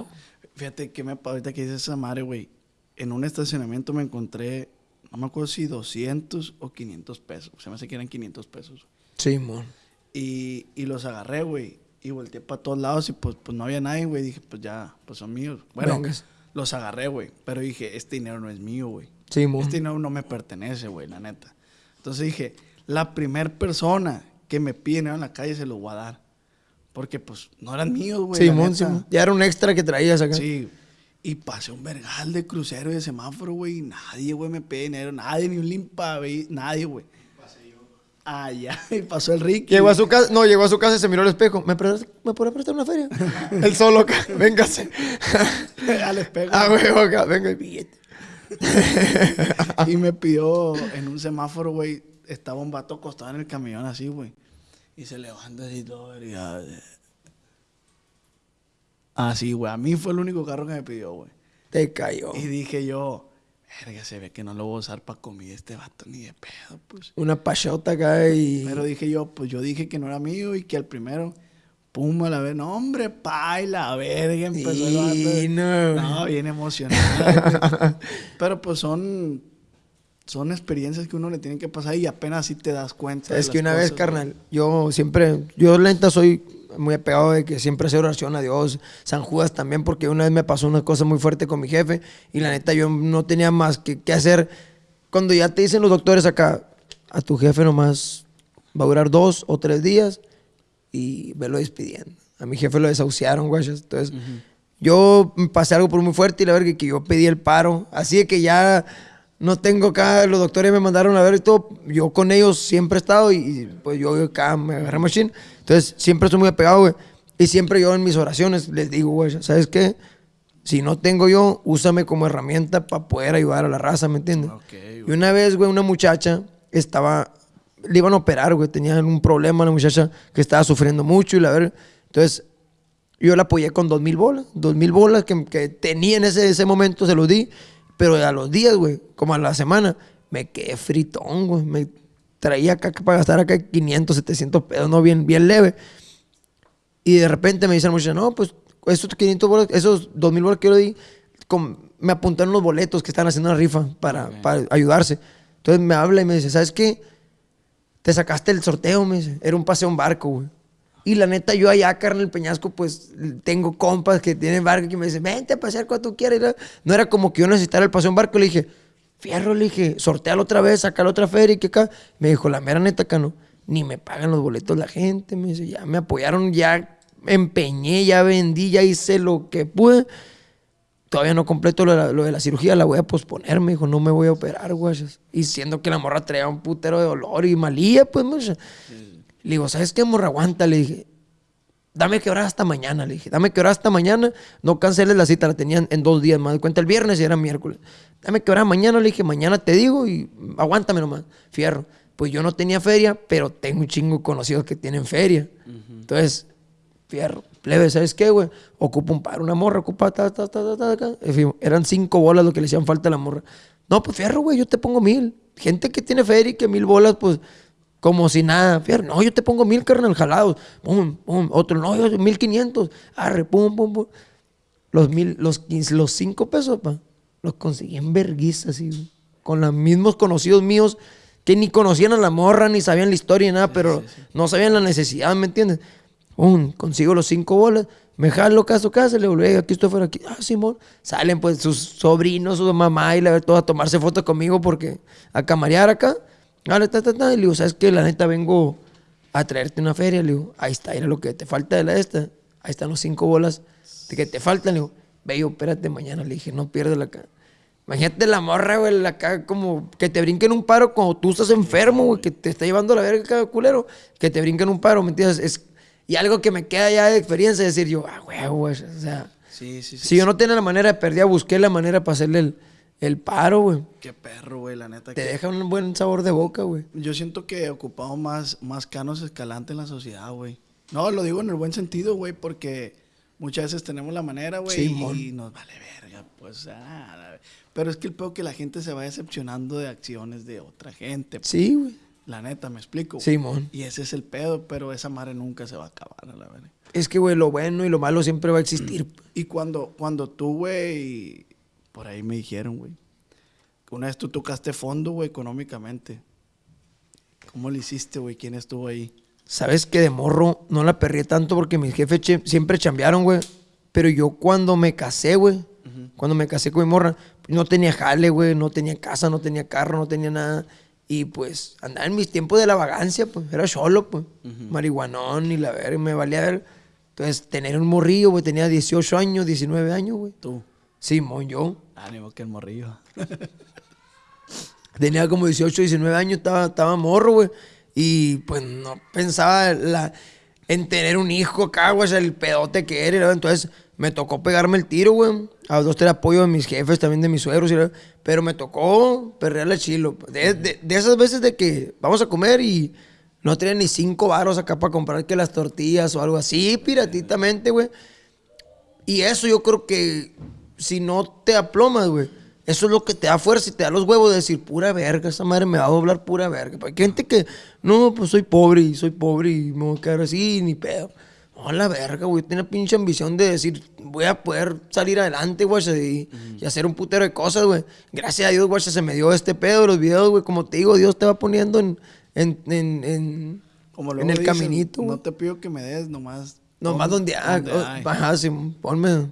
Fíjate que me ahorita que dices esa madre, güey. En un estacionamiento me encontré, no me acuerdo si 200 o 500 pesos. Se me hace que eran 500 pesos. Simón. Y, y los agarré, güey. Y volteé para todos lados y pues, pues no había nadie, güey. Dije, pues ya, pues son míos. Bueno, Vengas. los agarré, güey. Pero dije, este dinero no es mío, güey. Sí, mon. Este dinero no me pertenece, güey, la neta. Entonces dije, la primer persona que me pide dinero en la calle se lo voy a dar. Porque pues no eran míos, güey. Simón. Simón. Ya era un extra que traías acá. Sí. Y pasé un vergal de crucero y de semáforo, güey. y Nadie, güey, me pide dinero. Nadie, ni un limpa, güey. Nadie, güey. Ah, ya. [LAUGHS] Y pasó el Ricky. Llegó a su casa, no, llegó a su casa y se miró al espejo. ¿Me, prestas- ¿me podrás prestar una feria? [LAUGHS] Él solo acá, véngase. [LAUGHS] al espejo. Ah, güey, acá, venga el billete. y me pidió en un semáforo, güey. Estaba un vato acostado en el camión así, güey. Y se levanta así todo. Eh. Así, güey. A mí fue el único carro que me pidió, güey. Te cayó. Y dije yo, verga, se ve que no lo voy a usar para comida este vato ni de pedo, pues. Una pachota acá y. Pero dije yo, pues yo dije que no era mío y que al primero, pum, a la vez, no, hombre, pa, y la verga, empezó el vato. No. No, bien emocionado. [LAUGHS] Pero pues son, son experiencias que uno le tiene que pasar y apenas así te das cuenta. de Es que las una vez, carnal, yo siempre, yo la neta soy muy apegado de que siempre hacer oración a Dios, San Judas también, porque una vez me pasó una cosa muy fuerte con mi jefe y la neta yo no tenía más que, que hacer. Cuando ya te dicen los doctores acá, a tu jefe nomás va a durar dos o tres días y velo despidiendo. A mi jefe lo desahuciaron, güey. Entonces, yo pasé algo por muy fuerte y la verdad que yo pedí el paro. Así de que ya no tengo acá, los doctores me mandaron a ver y todo. Yo con ellos siempre he estado y, y, pues yo acá me agarré machine. Entonces, siempre estoy muy apegado, güey. Y siempre yo en mis oraciones les digo, güey, ¿sabes qué? Si no tengo yo, úsame como herramienta para poder ayudar a la raza, ¿me entiendes? Y una vez, güey, una muchacha estaba, le iban a operar, güey, tenía un problema la muchacha que estaba sufriendo mucho y la verdad, entonces yo la apoyé con dos mil bolas, dos mil bolas que, que tenía en ese, ese momento, se los di, pero a los días, güey, como a la semana, me quedé fritón, güey, me traía acá para gastar acá 500, 700 pesos, no, bien, bien leve. Y de repente me dice la muchacha, no, pues esos 500 bolas, esos 2000 bolas que yo le di, con- me apuntaron los boletos que están haciendo una rifa para, para ayudarse. Entonces me habla y me dice, ¿sabes qué? Te sacaste el sorteo, me dice. Era un paseo en barco, güey. Y la neta, yo allá, carnal, el Peñasco, pues tengo compas que tienen barco que me dicen, vente a pasear cuando tú quieras. No era como que yo necesitara el paseo en barco. Le dije, fierro, le dije, sortealo otra vez, sacalo otra feria y que acá. Me dijo, la mera neta, acá no. Ni me pagan los boletos la gente. Me dice, ya me apoyaron, ya empeñé, ya vendí, ya hice lo que pude. Todavía no completo lo de, la, cirugía, la voy a posponer, me dijo, no me voy a operar, güey. Y siendo que la morra traía un putero de dolor y malía, pues, macho. Le digo, ¿sabes qué, morra? Aguanta, le dije. Dame que hora hasta mañana, le dije. Dame que hora hasta mañana. No canceles la cita, la tenían en dos días. Me doy cuenta el viernes y era miércoles. Dame que hora mañana, le dije. Mañana te digo y aguántame nomás. Fierro. Pues yo no tenía feria, pero tengo un chingo de conocidos que tienen feria. Entonces, fierro. Plebe, ¿sabes qué, güey? Ocupa un par, una morra, ocupa ta, ta, ta, ta, ta, ta. En fin, eran cinco bolas lo que le hacían falta a la morra. No, pues fierro, güey, yo te pongo mil. Gente que tiene feria y que mil bolas, pues, como si nada. Fierro, no, yo te pongo mil, carnal, jalados. Pum, pum. Otro, no, yo mil quinientos. Arre, pum, pum, pum. Los mil, los quince, los cinco pesos, pa, los conseguí en verguiza, así. Con los mismos conocidos míos que ni conocían a la morra, ni sabían la historia, ni nada, pero no sabían la necesidad, ¿me entiendes? Un, consigo los cinco bolas, me jalo caso casa, le digo, "Ey, aquí estoy fuera, aquí. Ah, Simón. Salen pues sus sobrinos, su mamá y la ver todos a tomarse fotos conmigo porque a camarear acá. Dale, ta, ta, ta. Y le digo, ¿sabes qué? La neta vengo a traerte una feria. Le digo, ahí está, era lo que te falta de la esta. Ahí están los cinco bolas de que te faltan. Le digo, ve, yo, espérate mañana. Le dije, no pierdas la cara. Imagínate la morra, güey, acá como que te brinquen un paro cuando tú estás enfermo, güey, que te está llevando la verga cada culero, que te brinquen un paro, ¿me entiendes? Es, y algo que me queda ya de experiencia es decir yo, ah, güey, güey, o sea, Sí, sí, sí. si yo no tenía la manera de perder, busqué la manera para hacerle el, el paro, güey. Qué perro, güey, la neta. Te que- deja un buen sabor de boca, güey. Yo siento que ocupamos más, más canos escalante en la sociedad, güey. No, lo digo en el buen sentido, güey, porque muchas veces tenemos la manera, güey, Simón. y nos vale verga, pues, ah, la- pero es que el peor que la gente se va decepcionando de acciones de otra gente. pues. Sí, güey. La neta, me explico. güey? Simón. Y ese es el pedo, pero esa madre nunca se va a acabar, a la verga. Es que, güey, lo bueno y lo malo siempre va a existir. Y cuando, cuando tú, güey, por ahí me dijeron, güey, una vez tú tocaste fondo, güey, económicamente. ¿Cómo le hiciste, güey? ¿Quién estuvo ahí? Sabes que de morro no la perré tanto porque mis jefes che- siempre chambearon, güey. Pero yo cuando me casé, güey, cuando me casé con mi morra, no tenía jale, güey, no tenía casa, no tenía carro, no tenía nada. Y pues andaba en mis tiempos de la vagancia, pues era solo, pues. Marihuanón y la verga, me valía ver. Entonces, tener un morrillo, güey, tenía 18 años, 19 años, güey. Tú. Simón, yo. Ánimo que el morrillo. [LAUGHS] Tenía como 18, 19 años, estaba, estaba morro, güey. Y pues no pensaba en tener un hijo acá, güey, el pedote que era. ¿no? Entonces me tocó pegarme el tiro, güey. A dos, tres apoyo de mis jefes, también de mis suegros. Pero me tocó perrearle chilo. De esas veces de que vamos a comer y no tenía ni cinco varos acá para comprar que las tortillas o algo así, piratitamente, güey. Y eso yo creo que si no te aplomas, güey, eso es lo que te da fuerza y te da los huevos de decir, pura verga, esa madre me va a doblar pura verga. Porque hay gente que, no, pues soy pobre y soy pobre y me voy a quedar así, ni pedo. No, la verga, güey, tiene pinche ambición de decir, voy a poder salir adelante, güey, y, y hacer un putero de cosas, güey. Gracias a Dios, güey, se me dio este pedo de los videos, güey. Como te digo, Dios te va poniendo en, en, en, en, Como en el dicen, caminito. No te pido que me des, nomás. Nomás donde, ah, donde oh, hay. ajá, sí, ponme,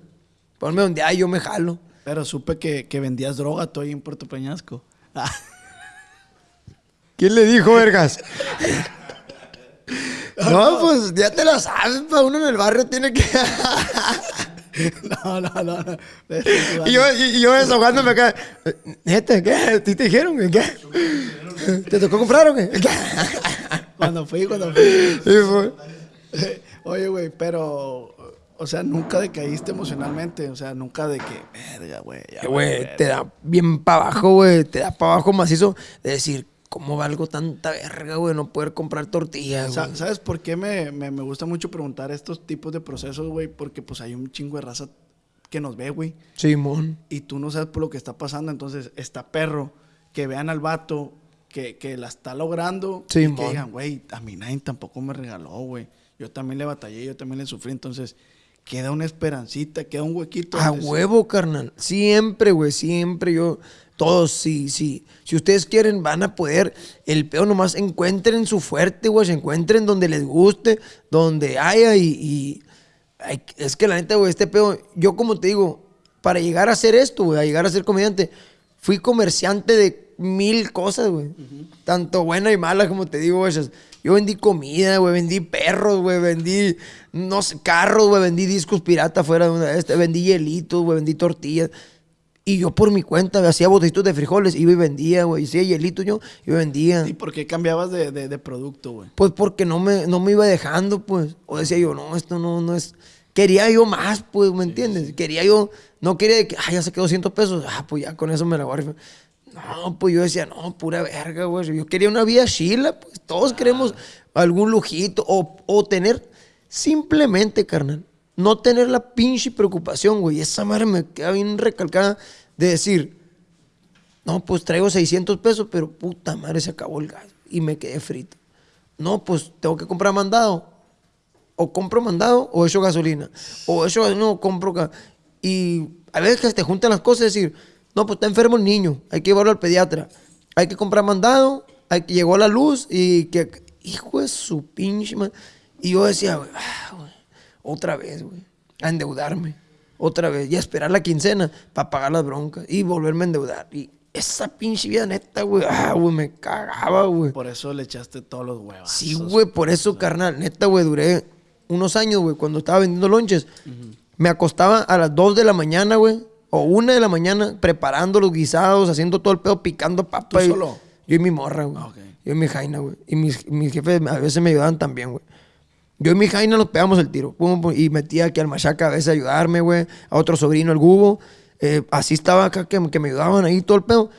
ponme donde hay, yo me jalo. Pero supe que, que vendías droga tú ahí en Puerto Peñasco. Ah, [LAUGHS] ¿Quién le dijo, vergas? [LAUGHS] no, pues ya te la sabes, pa. Uno en el barrio tiene que. [LAUGHS] no, no, no. no. y, yo, y, yo desahogándome acá. Neta, ¿qué? ¿Sí te dijeron? ¿Qué? ¿Te tocó comprar o qué? Cuando fui, cuando fui. Sí, fue. Oye, güey, pero. O sea, nunca decaíste emocionalmente. O sea, nunca de que. Verga, güey. Que, Güey, verga". te da bien para abajo, güey. Te da para abajo macizo de decir, ¿cómo valgo tanta verga, güey? No poder comprar tortillas, güey. ¿Sabes por qué me, me, me gusta mucho preguntar estos tipos de procesos, güey? Porque pues hay un chingo de raza que nos ve, güey. Simón. Y tú no sabes por lo que está pasando. Entonces, está perro que vean al vato que, que la está logrando. Sí, y mon. que digan, güey, a mí nadie tampoco me regaló, güey. Yo también le batallé, yo también le sufrí. Entonces, queda una esperancita, queda un huequito. A huevo, carnal. Siempre, güey, siempre yo. Todos, sí, sí. Si ustedes quieren, van a poder. El peo nomás encuentren su fuerte, güey. Se encuentren donde les guste, donde haya y. y- ay, es que la neta, güey, este peo. Yo, como te digo, para llegar a hacer esto, güey, a llegar a ser comediante, fui comerciante de mil cosas, güey. Tanto buena y mala, como te digo, güey. Yo vendí comida, güey, vendí perros, güey, vendí, no sé, carros, güey, vendí discos pirata fuera de una de estas, vendí hielitos, güey, vendí tortillas. Y yo por mi cuenta hacía botellitos de frijoles, iba y vendía, güey. Hacía hielitos yo, y vendía. ¿Y por qué cambiabas de, de- de producto, güey? Pues porque no me, no me iba dejando, pues. O decía yo, no, esto no, no es. Quería yo más, pues, ¿me entiendes? Quería yo, no quería de que, ah, ya se quedó 200 pesos, ah, pues ya con eso me la rifar. No, pues yo decía, no, pura verga, güey. Yo quería una vida chila, pues todos queremos algún lujito o, o tener, simplemente, carnal, no tener la pinche preocupación, güey. Esa madre me queda bien recalcada de decir, no, pues traigo 600 pesos, pero puta madre, se acabó el gas y me quedé frito. No, pues tengo que comprar mandado. O compro mandado o echo gasolina. O echo gasolina o compro... Y a veces que te juntan las cosas y decir, no, pues está enfermo el niño, hay que llevarlo al pediatra. Hay que comprar mandado, hay que llegó la luz y que... Hijo de su pinche ma- Y yo decía, güey, ah, güey, otra vez, güey, a endeudarme. Otra vez. Y a esperar la quincena para pagar las broncas. Y volverme a endeudar. Y esa pinche vida neta, güey, ah, güey, me cagaba, güey. Por eso le echaste todos los huevos. Sí, güey, por eso, carnal. Neta, güey, duré unos años, güey, cuando estaba vendiendo lonches. Me acostaba a las 2 de la mañana, güey, o 1 de la mañana, preparando los guisados, haciendo todo el pedo, picando papa. ¿Tú solo? Yo y mi morra, güey. Ah. Yo y mi jaina, güey. Y mis, mis jefes a veces me ayudaban también, güey. Yo y mi jaina nos pegamos el tiro. Pum, pum, y metía aquí al machaca a veces a ayudarme, güey. A otro sobrino, el Gubo. Eh, así estaba acá que, que me ayudaban ahí todo el pedo.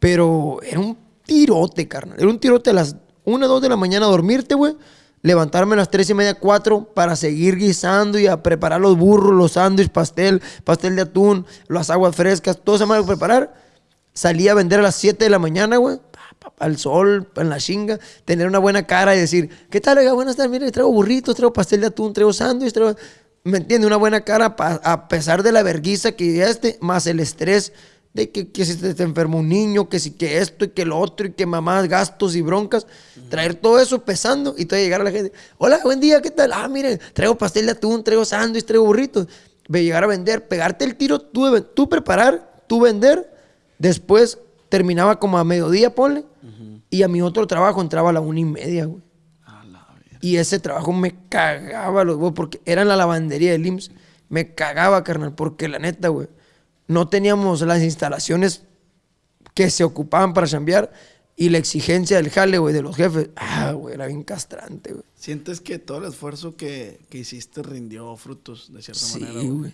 Pero era un tirote, carnal. Era un tirote a las 1, 2 de la mañana a dormirte, güey. Levantarme a las 3 y media, 4 para seguir guisando y a preparar los burros, los sándwiches, pastel, pastel de atún, las aguas frescas, todo se me a preparar. Salía a vender a las 7 de la mañana, güey. Al sol, en la chinga. Tener una buena cara y decir, ¿qué tal, oiga? Buenas tardes, mire, traigo burritos, traigo pastel de atún, traigo sándwich, traigo... ¿Me entiende? Una buena cara a pesar de la verguiza que este, más el estrés de que, que si te, te enferma un niño, que si que esto y que lo otro y que mamás, gastos y broncas, traer todo eso pesando y todavía llegar a la gente, hola, buen día, ¿qué tal? Ah, miren, traigo pastel de atún, traigo sándwich, traigo burritos. Ve llegar a vender, pegarte el tiro, tú, tú preparar, tú vender, después terminaba como a mediodía, ponle, y a mi otro trabajo entraba a la una y media, güey. A la verga. Y ese trabajo me cagaba los huevos porque era en la lavandería del IMSS. Me cagaba, carnal, porque la neta, güey, no teníamos las instalaciones que se ocupaban para chambear y la exigencia del jale, güey, de los jefes. Ah, güey, era bien castrante, güey. ¿Sientes que todo el esfuerzo que, que hiciste rindió frutos de cierta Sí, manera? güey? güey.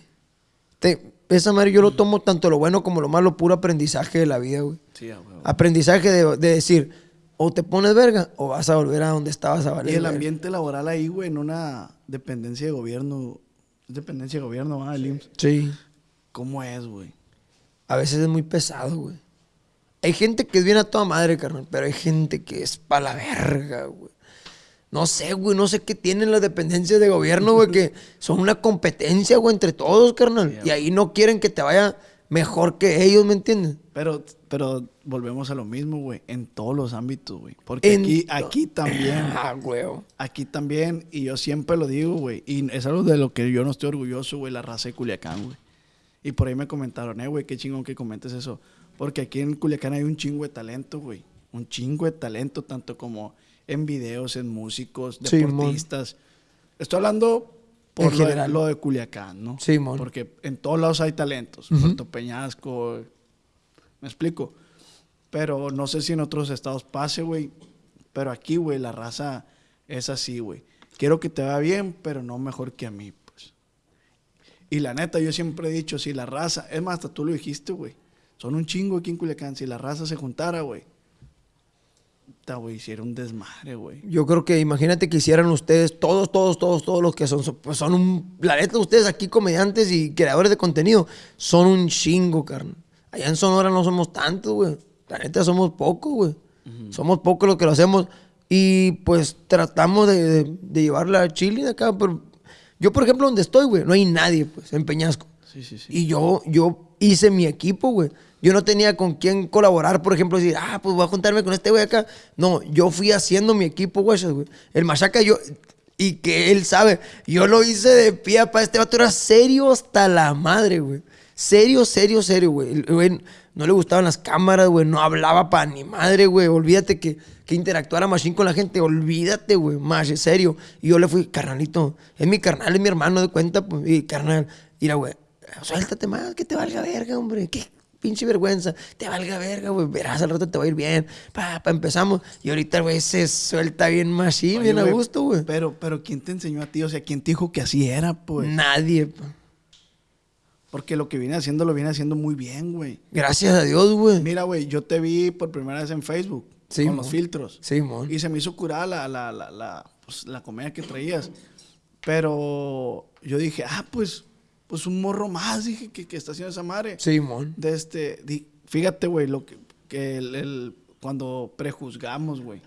Te- Esa madre yo lo tomo tanto lo bueno como lo malo, puro aprendizaje de la vida, güey. Sí, huevo. Aprendizaje de, de decir, o te pones verga o vas a volver a donde estabas a valer Y el verga. ambiente laboral ahí, güey, en una dependencia de gobierno, es dependencia de gobierno, ¿ah? El IMSS. Sí. ¿Cómo es, güey? A veces es muy pesado, güey. Hay gente que es bien a toda madre, carnal, pero hay gente que es pa' la verga, güey. No sé, güey, no sé qué tienen las dependencias de gobierno, güey, que [LAUGHS] son una competencia, güey, entre todos, carnal. Y ahí no quieren que te vaya mejor que ellos, ¿me entiendes? Pero, pero volvemos a lo mismo, güey, en todos los ámbitos, güey. Porque En aquí, aquí también, [LAUGHS] Ah, güey. aquí también, y yo siempre lo digo, güey, y es algo de lo que yo no estoy orgulloso, güey, la raza de Culiacán, güey. Y por ahí me comentaron, eh, güey, qué chingón que comentes eso. Porque aquí en Culiacán hay un chingo de talento, güey. Un chingo de talento, tanto como en videos, en músicos, deportistas. Estoy hablando por lo de, general. lo de Culiacán, ¿no? Simón. Porque en todos lados hay talentos. Puerto Peñasco, me explico. Pero no sé si en otros estados pase, güey. Pero aquí, güey, la raza es así, güey. Quiero que te vaya bien, pero no mejor que a mí. Y la neta, yo siempre he dicho, si la raza, es más, hasta tú lo dijiste, güey. Son un chingo aquí en Culiacán. Si la raza se juntara, güey. Güey, hiciera un desmadre, güey. Yo creo que imagínate que hicieran ustedes, todos, todos, todos, todos los que son, son- pues son un, la neta, ustedes aquí comediantes y creadores de contenido, son un chingo, carnal. Allá en Sonora no somos tantos, güey. La neta somos pocos, güey. Somos pocos los que lo hacemos y pues tratamos de, de, de llevarla a Chile de acá, pero yo, por ejemplo, donde estoy, güey, no hay nadie, pues, en Peñasco. Sí, sí, sí. Y yo, yo hice mi equipo, güey. Yo no tenía con quién colaborar, por ejemplo, decir, ah, pues voy a juntarme con este güey acá. No, yo fui haciendo mi equipo, güey. El machaca, yo, y que él sabe, yo lo hice de pie para este vato, era serio hasta la madre, güey. Serio, serio, serio, güey. No le gustaban las cámaras, güey, no hablaba para ni madre, güey. Olvídate que, que interactuara Machine con la gente, olvídate, güey, más, en serio. Y yo le fui, carnalito, es mi carnal, es mi hermano de cuenta, pues, y carnal, mira, güey, suéltate más, que te valga verga, hombre. Qué pinche vergüenza. Te valga verga, güey. Verás, al rato te va a ir bien. Pa, pa, empezamos. Y ahorita, güey, se suelta bien machine, Oye, bien a gusto, güey. Pero, pero, ¿quién te enseñó a ti? O sea, ¿quién te dijo que así era, pues? Nadie, pa. Porque lo que viene haciendo lo viene haciendo muy bien, güey. Gracias a Dios, güey. Mira, güey, yo te vi por primera vez en Facebook Sí, con mon. los filtros. Sí, mon. Y se me hizo curada la, la, la, la, pues, la comedia que traías. Pero yo dije, ah, pues, pues un morro más, dije, que, que está haciendo esa madre. Simón. De este, di- fíjate, güey, lo que, que el, el- cuando prejuzgamos, güey.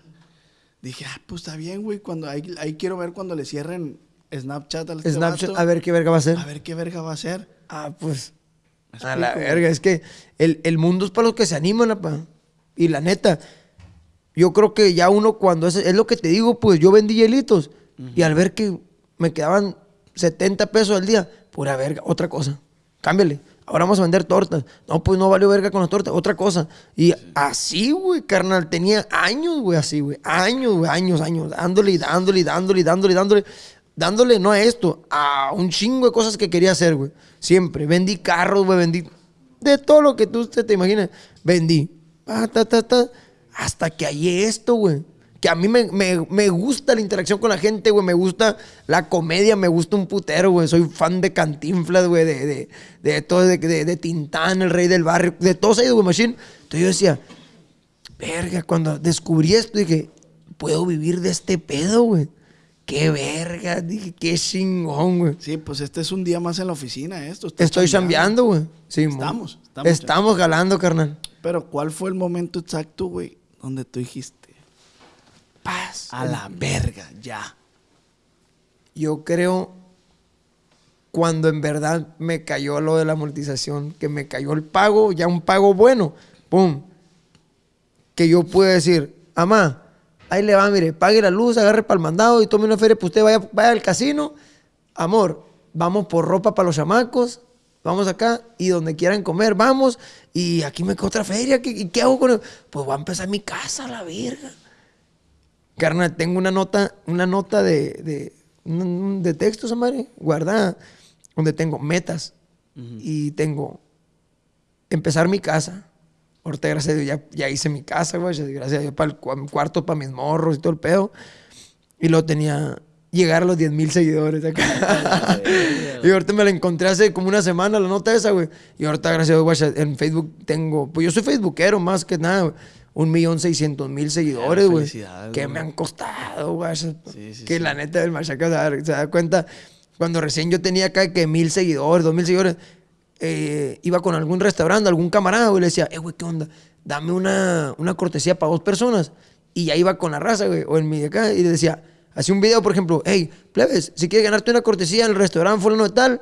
Dije, ah, pues está bien, güey, cuando ahí, ahí quiero ver cuando le cierren Snapchat al este Snapchat, vato. a ver qué verga va a ser. A ver qué verga va a hacer. Ah, pues. A la verga. Es que el, el mundo es para los que se animan, apa. Y la neta, yo creo que ya uno cuando es, es lo que te digo, pues yo vendí hielitos. Y al ver que me quedaban 70 pesos al día, pura verga, otra cosa. Cámbiale. Ahora vamos a vender tortas. No, pues no valió verga con las tortas, otra cosa. Y así, güey, carnal, tenía años, güey, así, güey. Años, güey, años, años. Dándole y dándole y dándole y dándole y dándole. Dándole no a esto, a un chingo de cosas que quería hacer, güey. Siempre. Vendí carros, güey, vendí. De todo lo que tú usted te imaginas, vendí. Hasta que hallé esto, güey. Que a mí me, me- me gusta la interacción con la gente, güey. Me gusta la comedia, me gusta un putero, güey. Soy fan de Cantinflas, güey. De, de, de todo, de, de, de Tintán, el rey del barrio. De todos ellos, güey, Machine. Entonces yo decía, verga, cuando descubrí esto, dije, puedo vivir de este pedo, güey. Qué verga, dije, qué chingón, güey. Sí, pues este es un día más en la oficina, esto. Estoy chambeando. güey. Sí, mo. Estamos, estamos Estamos galando, carnal. Pero ¿cuál fue el momento exacto, güey, donde tú dijiste, Paz. a la verga, ya? Yo creo cuando en verdad me cayó lo de la amortización, que me cayó el pago, ya un pago bueno, pum, que yo pude decir, amá, ahí le va, mire, pague la luz, agarre para el mandado y tome una feria, pues usted vaya, vaya al casino, amor, vamos por ropa para los chamacos, vamos acá y donde quieran comer, vamos, y aquí me queda otra feria, ¿qué, hago con eso? Pues voy a empezar mi casa, la verga. Carnal, tengo una nota, una nota de, de, de texto, esa madre, guardada, donde tengo metas y tengo empezar mi casa. Ahorita, gracias a Dios, ya, ya hice mi casa, güey. Gracias a Dios, para el cua- cuarto, para mis morros y todo el pedo. Y luego tenía llegar a los 10 mil seguidores acá. [LAUGHS] y ahorita me la encontré hace como una semana, la nota esa, güey. Y ahorita, gracias a Dios, güey, en Facebook tengo... Pues yo soy facebookero más que nada, güey. Un millón seiscientos mil seguidores, güey. Que me han costado, güey. sí, que sí. la neta del machaca se da, se da cuenta. Cuando recién yo tenía acá que mil seguidores, dos mil seguidores, eh, iba con algún restaurante, algún camarada, güey, le decía, eh, güey, ¿qué onda? Dame una, una cortesía para dos personas. Y ya iba con la raza, güey, o en mi de acá, y le decía, hacía un video, por ejemplo, hey, plebes, si quieres ganarte una cortesía en el restaurante fulano de tal,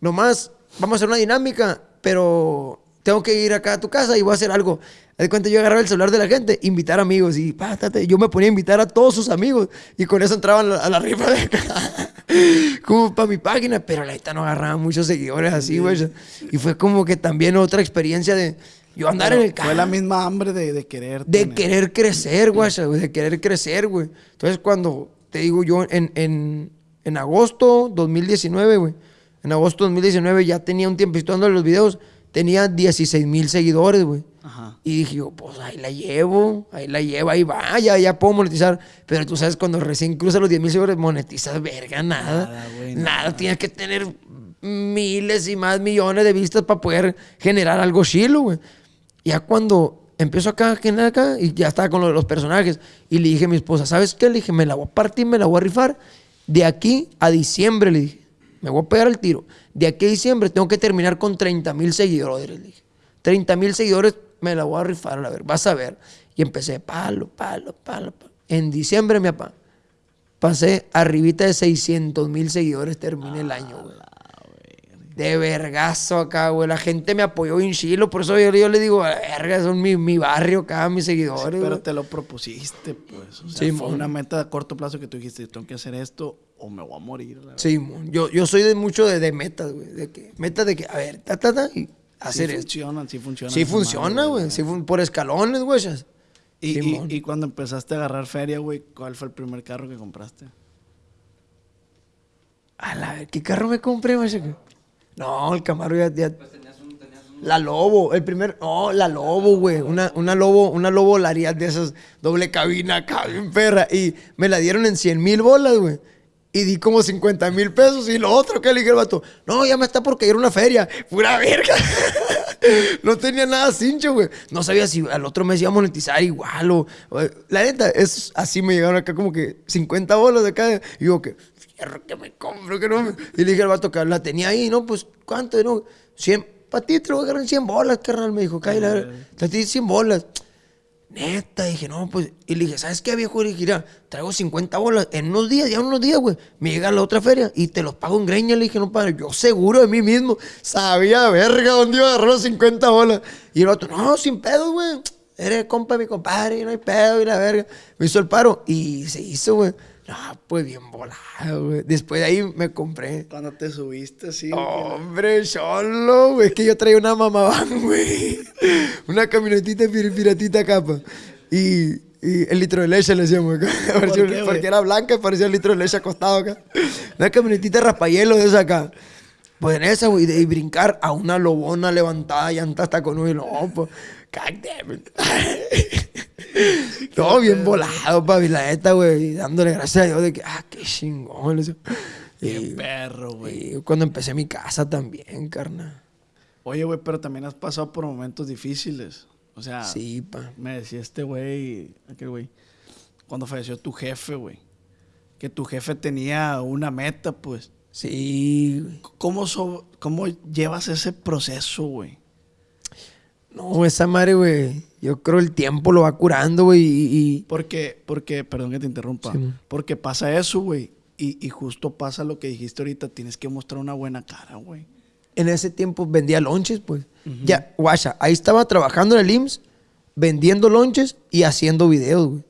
nomás vamos a hacer una dinámica, pero tengo que ir acá a tu casa y voy a hacer algo. De cuenta, yo agarraba el celular de la gente, invitar amigos y pátate, yo me ponía a invitar a todos sus amigos y con eso entraban a la rifa de acá, [LAUGHS] como para mi página, pero la neta no agarraba muchos seguidores así, güey. Y fue como que también otra experiencia de yo andar en el carro. Fue la misma hambre de, de querer. De tener. querer crecer, güey, de querer crecer, güey. Entonces, cuando te digo yo, en, en, en agosto 2019, güey, en agosto 2019 ya tenía un tiempito dándole los videos, tenía 16 mil seguidores, güey. Ajá. Y dije yo, pues ahí la llevo, ahí la llevo, ahí va, ya, ya puedo monetizar. Pero tú sabes, cuando recién cruzas los 10 mil seguidores, monetizas verga, nada. Nada, güey, nada, nada. tienes que tener miles y más millones de vistas para poder generar algo chilo, güey. Ya cuando empiezo acá, generar acá, y ya estaba con lo de los personajes, y le dije a mi esposa, ¿sabes qué? Le dije, me la voy a partir, me la voy a rifar. De aquí a diciembre, le dije, me voy a pegar el tiro. De aquí a diciembre tengo que terminar con 30 mil seguidores, le dije. 30 mil seguidores me la voy a rifar, a ver, vas a ver. Y empecé, palo, palo, palo, palo. En diciembre, mi papá, pasé arribita de 600 mil seguidores, terminé el año, güey. De vergazo acá, güey. La gente me apoyó en chilo, por eso yo, yo le digo, verga, son mi, mi barrio acá, mis seguidores. Pero güey. te lo propusiste, pues. O sea, Sí, fue mon. una meta a corto plazo que tú dijiste, tengo que hacer esto o me voy a morir. la. Sí, mon. yo, yo soy de mucho de, de metas, güey. De que, metas de que, a ver, ta, ta, ta, y hacer sí esto. funcionan, sí funcionan. Sí funciona, madre, güey. Sí fun- por escalones, güey. Y, y- cuando empezaste a agarrar feria, güey, ¿cuál fue el primer carro que compraste? A la ver, ¿qué carro me compré, güey? No, el Camaro ya... ya- La Lobo, el primer... No, la Lobo, güey. Una, una Lobo, una Lobo Lariat de esas doble cabina bien perra. Y me la dieron en 100 mil bolas, güey. Y di como 50 mil pesos. Y lo otro que le dije al vato, no, ya me está por caer una feria. Pura verga. [LAUGHS] no tenía nada cincho, güey. No sabía si al otro mes iba a monetizar igual o... La neta, es así me llegaron acá como que 50 bolas de acá. Y digo que, fierro que me compro, que no me... Y le dije al vato que la tenía ahí, ¿no? Pues, ¿cuánto? No, 100... Para ti te lo voy a agarrar en 100 bolas, carnal. Me dijo, cállate, te di 100 bolas. Neta, dije, no, pues. Y le dije, ¿sabes qué, viejo? Le dije, mira, traigo 50 bolas. En unos días, ya en unos días, güey, me llega la otra feria y te los pago en greña. Le dije, no, padre, yo seguro de mí mismo. Sabía, verga, dónde iba a agarrar los 50 bolas. Y el otro, no, sin pedo, güey. Eres compa de mi compadre, no hay pedo, y la verga. Me hizo el paro y se hizo, güey. No, pues bien volado, güey. Después de ahí me compré. Cuando te subiste, sí. Hombre, solo, güey. Es que yo traía una mamabán, [LAUGHS] güey. Una camionetita pir- piratita capa. Y, y el litro de leche le decíamos acá. [LAUGHS] Parecía- qué, porque era blanca y parecía el litro de leche acostado acá. Una camionetita raspahielo de esa acá. Pues en esa, güey, de y brincar a una lobona levantada, llanta hasta con un... No, pues... God damn it. [LAUGHS] No, bien volado, papi, la neta, güey. y Dándole gracias a Dios de que, ah, qué chingón. Qué Y- perro, güey. cuando empecé mi casa también, carnal. Oye, güey, pero también has pasado por momentos difíciles. O sea, Sí, pa. me decía este güey, aquel güey, cuando falleció tu jefe, güey, que tu jefe tenía una meta, pues. Sí. güey. ¿Cómo, so- cómo llevas ese proceso, güey? No, esa madre, güey. Yo creo el tiempo lo va curando, güey. Y, y- Porque, porque, perdón que te interrumpa, Sí, porque pasa eso, güey. Y, y justo pasa lo que dijiste ahorita, tienes que mostrar una buena cara, güey. En ese tiempo vendía lonches, pues. Ya, guacha, ahí estaba trabajando en el IMSS, vendiendo lonches y haciendo videos, güey.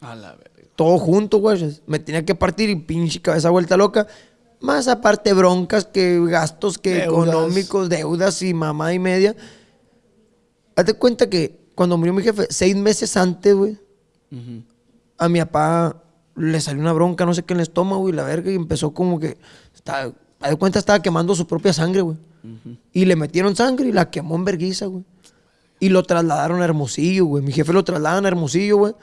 A la verga. todo junto, güey. Me tenía que partir y pinche cabeza vuelta loca. Más aparte broncas que gastos que Deudas. económicos, deudas y mamá y media. Hazte cuenta que cuando murió mi jefe, seis meses antes, güey, Ujú. a mi papá le salió una bronca, no sé qué en el estómago y la verga, y empezó como que. Estaba, haz de cuenta, estaba quemando su propia sangre, güey. Y le metieron sangre y la quemó en verguiza, güey. Y lo trasladaron a Hermosillo, güey. Mi jefe lo trasladan a Hermosillo, güey.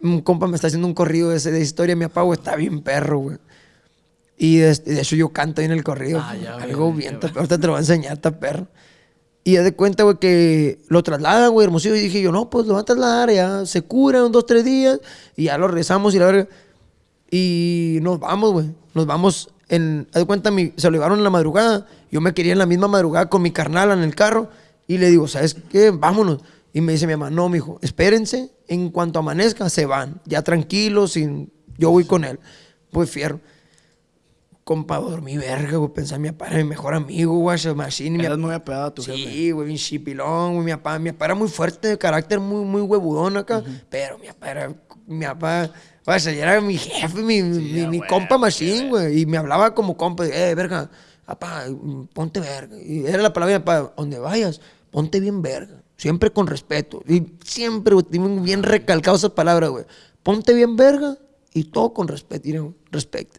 Un compa me está haciendo un corrido de, ese, de historia. Mi papá, güey, está bien perro, güey. Y de, de hecho yo canto ahí en el corrido. Ah, ya Algo bien, ahorita te lo voy a enseñar, está perro. Y haz de cuenta, güey, que lo trasladan, güey, Hermosillo. Y dije yo, no, pues lo van a trasladar, ya se cura dos, tres días. Y ya lo rezamos y la verga. Y nos vamos, güey. Nos vamos en. Haz de cuenta, mi, se lo llevaron en la madrugada. Yo me quería en la misma madrugada con mi carnal en el carro. Y le digo, ¿sabes qué? Vámonos. Y me dice mi mamá, no, mijo, espérense. En cuanto amanezca, se van. Ya tranquilos, sin... yo voy con él. Pues fierro. Compa, dormí verga, güey. Pensé en mi papá era mi mejor amigo, güey. Machine. mi Eras papá- muy apegado a tu. Sí, güey, bien chipilón, güey. Mi papá, mi papá era muy fuerte de carácter, muy, muy huevudón acá. Pero mi papá era. Mi papá. O sea, era mi jefe, mi, mi, mi compa machine, güey. Y me hablaba como compa. Eh, verga, papá, ponte verga. Y era la palabra de mi papá, donde vayas, ponte bien verga. Siempre con respeto. Y siempre, güey, bien recalcado esas palabras, güey. Ponte bien verga y todo con respeto. Respect.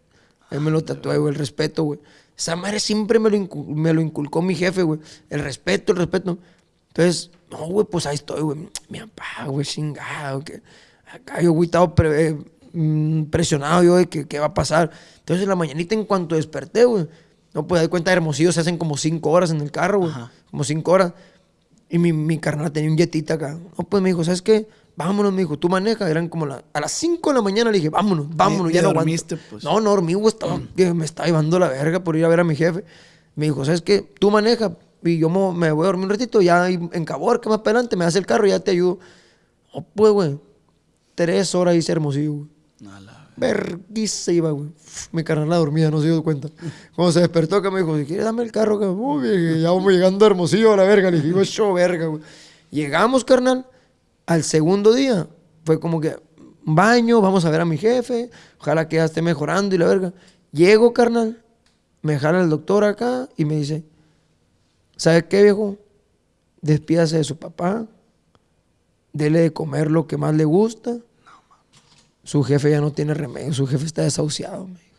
Él me lo tatué, güey, el respeto, güey. Esa madre siempre me lo, incu- me lo inculcó mi jefe, güey. El respeto, el respeto. Entonces, no, güey, pues ahí estoy, güey. Mi papá, güey, chingado. Que acá yo, güey, estaba pre- eh, mm, presionado yo de que qué va a pasar. Entonces, en la mañanita, en cuanto desperté, güey. No, pues, de cuenta, de Hermosillo se hacen como cinco horas en el carro, güey. Como cinco horas. Y mi, mi carnal tenía un jetita acá. No, pues me dijo, ¿sabes qué? Vámonos, me dijo, tú manejas. Eran como la- a las 5 de la mañana le dije, vámonos, vámonos, ya no aguanto". dormiste, pues. No, no dormí, güey, estaba, que me estaba llevando la verga por ir a ver a mi jefe. Me dijo, ¿sabes qué? Tú manejas y yo me voy a dormir un ratito, ya en Cabor, que más adelante, me das el carro y ya te ayudo. No, pues, güey, tres horas hice hermosillo, güey. A la Verguiza iba, güey. Mi carnal la dormida, no se dio cuenta. Cuando se despertó, que me dijo, si quieres dame el carro, que ya vamos llegando a Hermosillo a la verga. Le dije, yo verga, güey. Llegamos, carnal, al segundo día. Fue como que, baño, vamos a ver a mi jefe, ojalá que ya esté mejorando y la verga. Llego, carnal, me jala el doctor acá y me dice, ¿sabes qué, viejo? Despídase de su papá, dele de comer lo que más le gusta. Su jefe ya no tiene remedio, su jefe está desahuciado, me.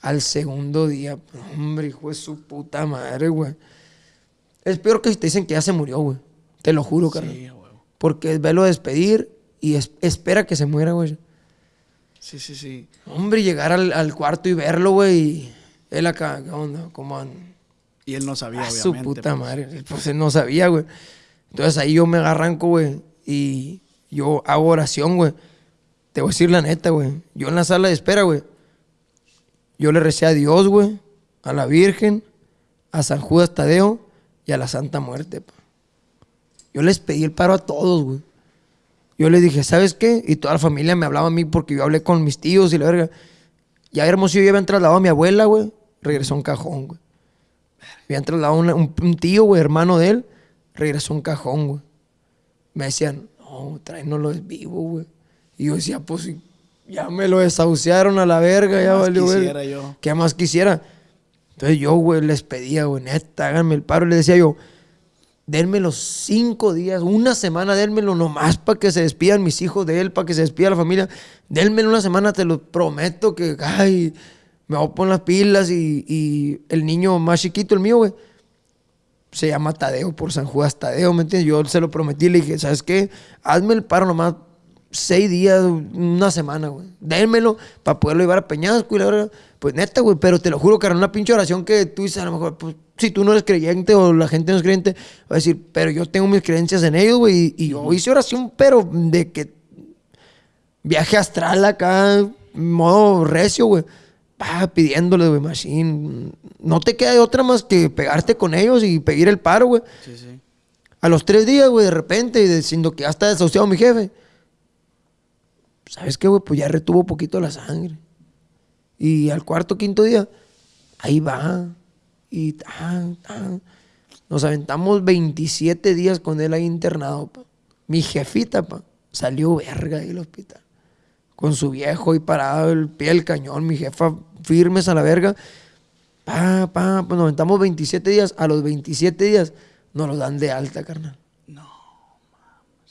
Al segundo día, hombre, hijo de su puta madre, güey. Es peor que si te dicen que ya se murió, güey. Te lo juro. Sí. Porque es verlo despedir y es- espera que se muera, güey. Sí, sí, sí. Hombre, llegar al, al cuarto y verlo, güey. y Él acá, ¿qué onda? ¿Cómo anda? Y él no sabía, A su obviamente. puta pues. madre. Pues él no sabía, güey. Entonces ahí yo me arranco, güey. Y yo hago oración, güey. Te voy a decir la neta, güey. Yo en la sala de espera, güey. Yo le recé a Dios, güey. A la Virgen. A San Judas Tadeo. Y a la Santa Muerte, pa. Yo les pedí el paro a todos, güey. Yo les dije, ¿sabes qué? Y toda la familia me hablaba a mí porque yo hablé con mis tíos y la verga. Ya Hermosillo ya habían trasladado a mi abuela, güey. Regresó a un cajón, güey. Habían trasladado una- un, un tío, güey, hermano de él. Regresó a un cajón, güey. Me decían, no, tráenoslo es vivo, güey. Y yo decía, pues ya me lo desahuciaron a la verga, ¿Qué ya más valió, quisiera yo? ¿Qué más quisiera? Entonces yo, güey, les pedía, güey, neta, háganme el paro. Y les decía yo, denme los cinco días, una semana, denmelo nomás para que se despidan mis hijos de él, para que se despida la familia. Denmelo una semana, te lo prometo que, ay, me voy a poner las pilas y, y el niño más chiquito, el mío, güey, se llama Tadeo por San Judas Tadeo, ¿me entiendes? Yo se lo prometí, le dije, ¿sabes qué? Hazme el paro nomás seis días, una semana, güey. Dénmelo para poderlo llevar a Peñasco y la verdad. Pues neta, güey, pero te lo juro que era una pinche oración que tú dices, a lo mejor, pues, si tú no eres creyente o la gente no es creyente, va a decir, pero yo tengo mis creencias en ellos, güey, y, y yo hice oración, pero de que viaje astral acá, modo recio, güey. Pa, pidiéndole, güey, machine. No te queda de otra más que pegarte con ellos y pedir el paro, güey. Sí, sí. A los tres días, güey, de repente, diciendo que ya está desahuciado mi jefe. ¿Sabes qué, güey? Pues ya retuvo poquito la sangre. Y al cuarto, quinto día, ahí va. Y tan, tan. Nos aventamos 27 días con él ahí internado, pa. Mi jefita, pa, salió verga del hospital. Con su viejo y parado el pie del cañón, mi jefa firmes a la verga. Pa, pa, pues nos aventamos 27 días. A los 27 días nos lo dan de alta, carnal.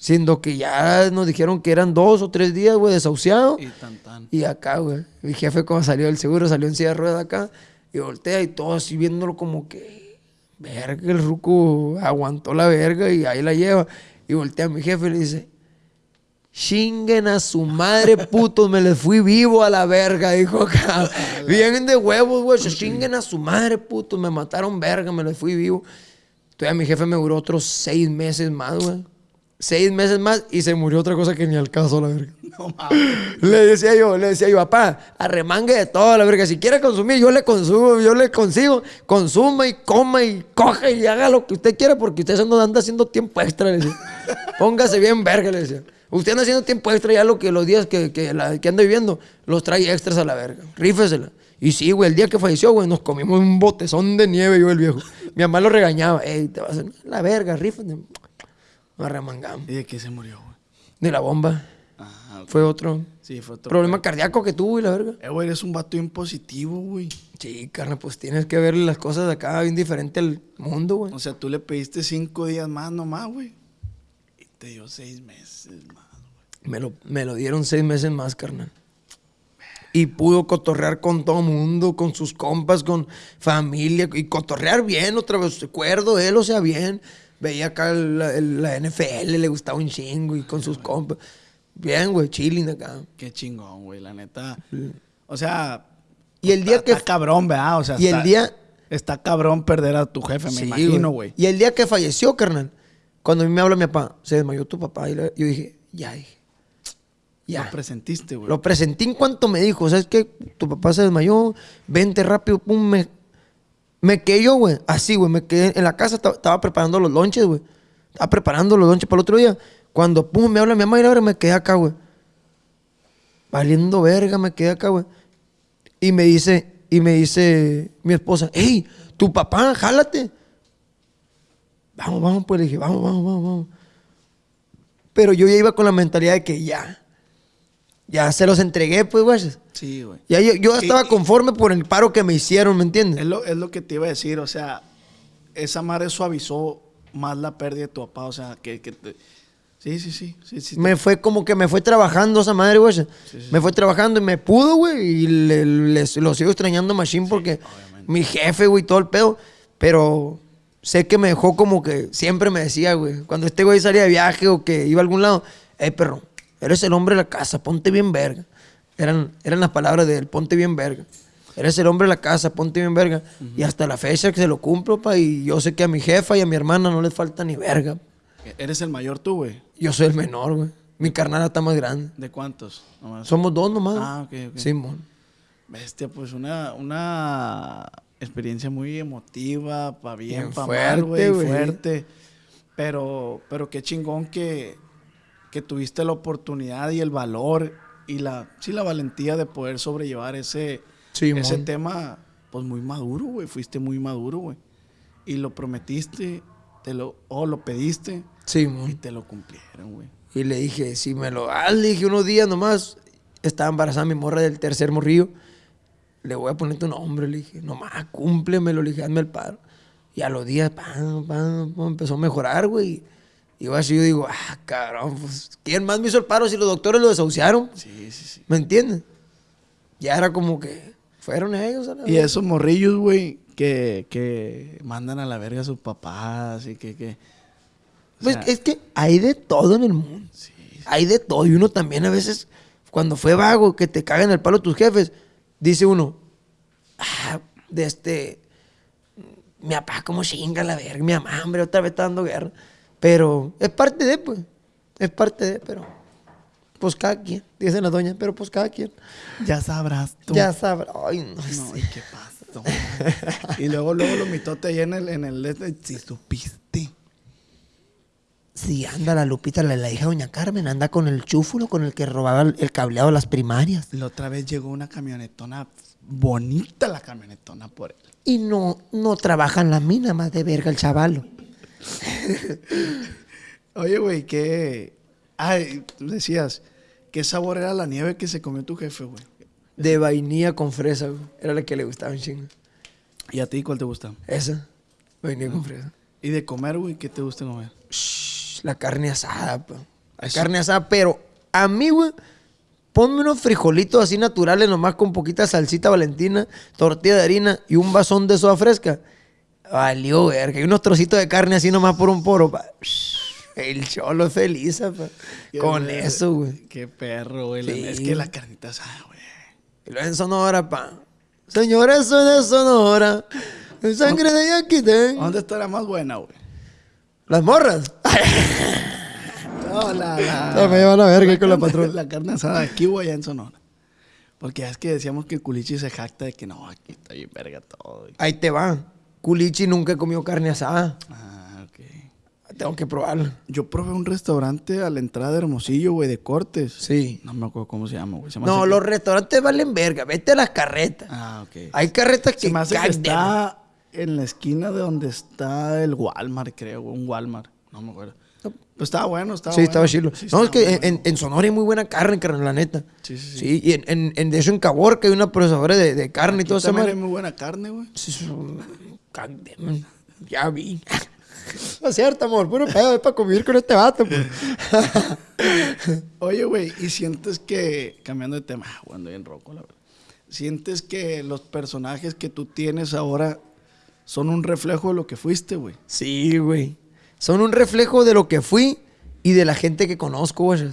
Siendo que ya nos dijeron que eran dos o tres días, güey, desahuciado. Y tan tan. Y acá, güey, mi jefe cuando salió del seguro, salió en silla de ruedas acá y voltea y todo así viéndolo como que, verga, el ruco aguantó la verga y ahí la lleva. Y voltea a mi jefe y le dice, chinguen a su madre, [LAUGHS] putos, me les fui vivo a la verga, dijo acá. Bien de huevos, güey, chinguen a su madre, putos, me mataron verga, me les fui vivo. Entonces mi jefe me duró otros seis meses más, güey. Seis meses más y se murió otra cosa que ni al caso, la verga. [LAUGHS] No mames. Le decía yo, le decía yo, papá, arremangue de todo, la verga. Si quiere consumir, yo le consumo, yo le consigo. Consuma y coma y coja y haga lo que usted quiera porque usted anda anda haciendo tiempo extra, le decía. [LAUGHS] Póngase bien verga, le decía. Usted anda haciendo tiempo extra ya lo que los días que, que, la- que anda viviendo, los trae extras a la verga. Rífesela. Y sí, güey, el día que falleció, güey, nos comimos un botezón de nieve, yo el viejo. Mi mamá lo regañaba. Ey, te vas a hacer la verga, rífate. Nos arremangamos. ¿Y de qué se murió, güey? De la bomba. Ah, ok. Fue otro Sí, fue otro. problema cardíaco que tuvo y la verga. Eh, güey, eres un vato impositivo, güey. Sí, carnal, pues tienes que ver las cosas de acá bien diferente al mundo, güey. O sea, tú le pediste cinco días más nomás, güey. Y te dio seis meses más, güey. Me lo, me lo dieron seis meses más, carnal. Y pudo cotorrear con todo mundo, con sus compas, con familia, y cotorrear bien, otra vez, recuerdo él, o sea, bien. Veía acá la, el- la NFL, le gustaba un chingo, y con sus compas. Bien, güey, chilling acá. Qué chingón, güey, la neta. O sea. Y el día está- que- Está cabrón, ¿verdad? O sea, Y el está- día... Está cabrón perder a tu jefe, me Sí, imagino, güey. Y el día que falleció, carnal, cuando a mí me habla mi papá, se desmayó tu papá, y le- yo dije, ya, dije, ya. Lo presentiste, güey. Lo presenté en cuanto me dijo, ¿sabes qué? Tu papá se desmayó, vente rápido, pum, me, me quedé yo, güey, así, güey, me quedé en la casa, estaba, preparando los lonches, güey. Estaba preparando los lonches para el otro día. Cuando, pum, me habla mi mamá y ahora me quedé acá, güey. Valiendo verga, me quedé acá, güey. Y me dice, y me dice mi esposa, hey, tu papá, jálate. Vamos, vamos, pues le dije, vamos, vamos, vamos, vamos. Pero yo ya iba con la mentalidad de que ya, ya se los entregué, pues, güey. Sí, güey. Ya yo, yo estaba y- conforme por el paro que me hicieron, ¿me Es entiendes? lo, es lo que te iba a decir, o sea, esa madre suavizó más la pérdida de tu papá, o sea, que, que te- Sí, sí, sí, sí, sí. Me fue como que me fue trabajando esa madre, güey. Me fue trabajando y me pudo, güey. Y le, les- lo sigo extrañando machine porque mi jefe, güey, todo el pedo. Pero sé que me dejó como que siempre me decía, güey, cuando este güey salía de viaje o que iba a algún lado, hey, perro, eres el hombre de la casa, ponte bien verga. Eran, eran las palabras de él, ponte bien verga. Eres el hombre de la casa, ponte bien verga. Y hasta la fecha que se lo cumplo, pa. Y yo sé que a mi jefa y a mi hermana no les falta ni verga. Eres el mayor tú, güey. Yo soy el menor, güey. Mi carnal está más grande. ¿De cuántos? Nomás. Somos dos nomás. Ah, ok, ok. Simón. Bestia, pues una, una experiencia muy emotiva, para bien, Bien para fuerte, mal, güey, güey. fuerte. Pero, pero qué chingón que, que tuviste la oportunidad y el valor y la, sí, la valentía de poder sobrellevar ese, Simón. ese tema, pues muy maduro, güey. Fuiste muy maduro, güey. Y lo prometiste, te lo, o lo pediste y Simón. te lo cumplieron, güey. Y le dije, si me lo das, le dije unos días nomás. Estaba embarazada mi morra del tercer morrillo. Le voy a poner tu nombre, le dije. Nomás cúmplemelo, le dije, hazme el paro. Y a los días, pam, pam, pam, empezó a mejorar, güey. Y yo así, yo digo, ah, cabrón, pues, ¿quién más me hizo el paro si los doctores lo desahuciaron? Sí, sí, sí. ¿Me entiendes? Ya era como que fueron ellos. a la Y esos morrillos, güey, que, que mandan a la verga a sus papás y que... que o Pues es que hay de todo en el mundo. Hay de todo. Y uno también a veces, cuando fue vago, que te cagan el palo tus jefes, dice uno, ah, de este, mi papá como chinga la verga, mi mamá, hombre, otra vez está dando guerra. Pero es parte de, pues, es parte de, pero, pues cada quien, dice la doña, pero pues cada quien. ya sabrás tú. Ya sabrá. Ay, no, No, sé. ¿y qué pasó? y luego, luego lo mitote ahí en el, en el... este, Si supiste. Sí, anda la Lupita, la, la hija de Doña Carmen, anda con el chúfulo con el que robaba el, el cableado de las primarias. La otra vez llegó una camionetona bonita, la camionetona por él. Y no, no trabaja en la mina más de verga el chavalo. [LAUGHS] Oye, güey, ¿qué. Ay, tú decías, ¿qué sabor era la nieve que se comió tu jefe, güey? De vainilla con fresa, güey. Era la que le gustaba un chingo. ¿Y a ti cuál te gusta? Esa, vainilla con fresa. ¿Y de comer, güey, qué te gusta comer? Shh, la carne asada, pa. La Eso. carne asada, pero a mí, güey, ponme unos frijolitos así naturales, nomás con poquita salsita valentina, tortilla de harina y un vasón de soda fresca. Valió, verga. Y unos trocitos de carne así nomás por un poro, pa. El cholo es feliz, pa. Con eso, güey. Qué perro, güey. Sí. Es que la carnita asada, güey. Y lo en Sonora, pa. Señores, soy de Sonora. Sangre de Yaquitén. ¿Dónde está la más buena, güey? Las morras. No, la, la, No, me llevan a verga con la patrona. La carne asada aquí, güey, allá en Sonora. Porque es que decíamos que el culichi se jacta de que no, aquí está bien verga todo. güey. Ahí te va. Culichi nunca comió carne asada. Ah, ok. Tengo que probarla. Yo probé un restaurante a la entrada de Hermosillo, güey, de cortes. Sí. No me acuerdo cómo se llama, güey. No, que- los restaurantes valen verga. Vete a las carretas. Ah, ok. Hay carretas que Se me hace que está en la esquina de donde está el Walmart, creo, un Walmart. No me acuerdo. Estaba bueno, estaba Sí, bueno. estaba chilo. Sí, no, es que en, Sonora hay muy buena carne, carnal, la neta. Sí, sí, sí. Sí, y en, en, en- de eso en Caborca hay una procesadora de, de carne y todo eso. también hay muy buena carne, güey. Ya vi. No es cierto, amor. Puro pedo. Es para convivir con este vato, pues. Oye, güey, y sientes que, cambiando de tema, ah, ando bien roco, la verdad. Sientes que los personajes que tú tienes ahora son un reflejo de lo que fuiste, güey. Sí, güey. Son un reflejo de lo que fui y de la gente que conozco, güey.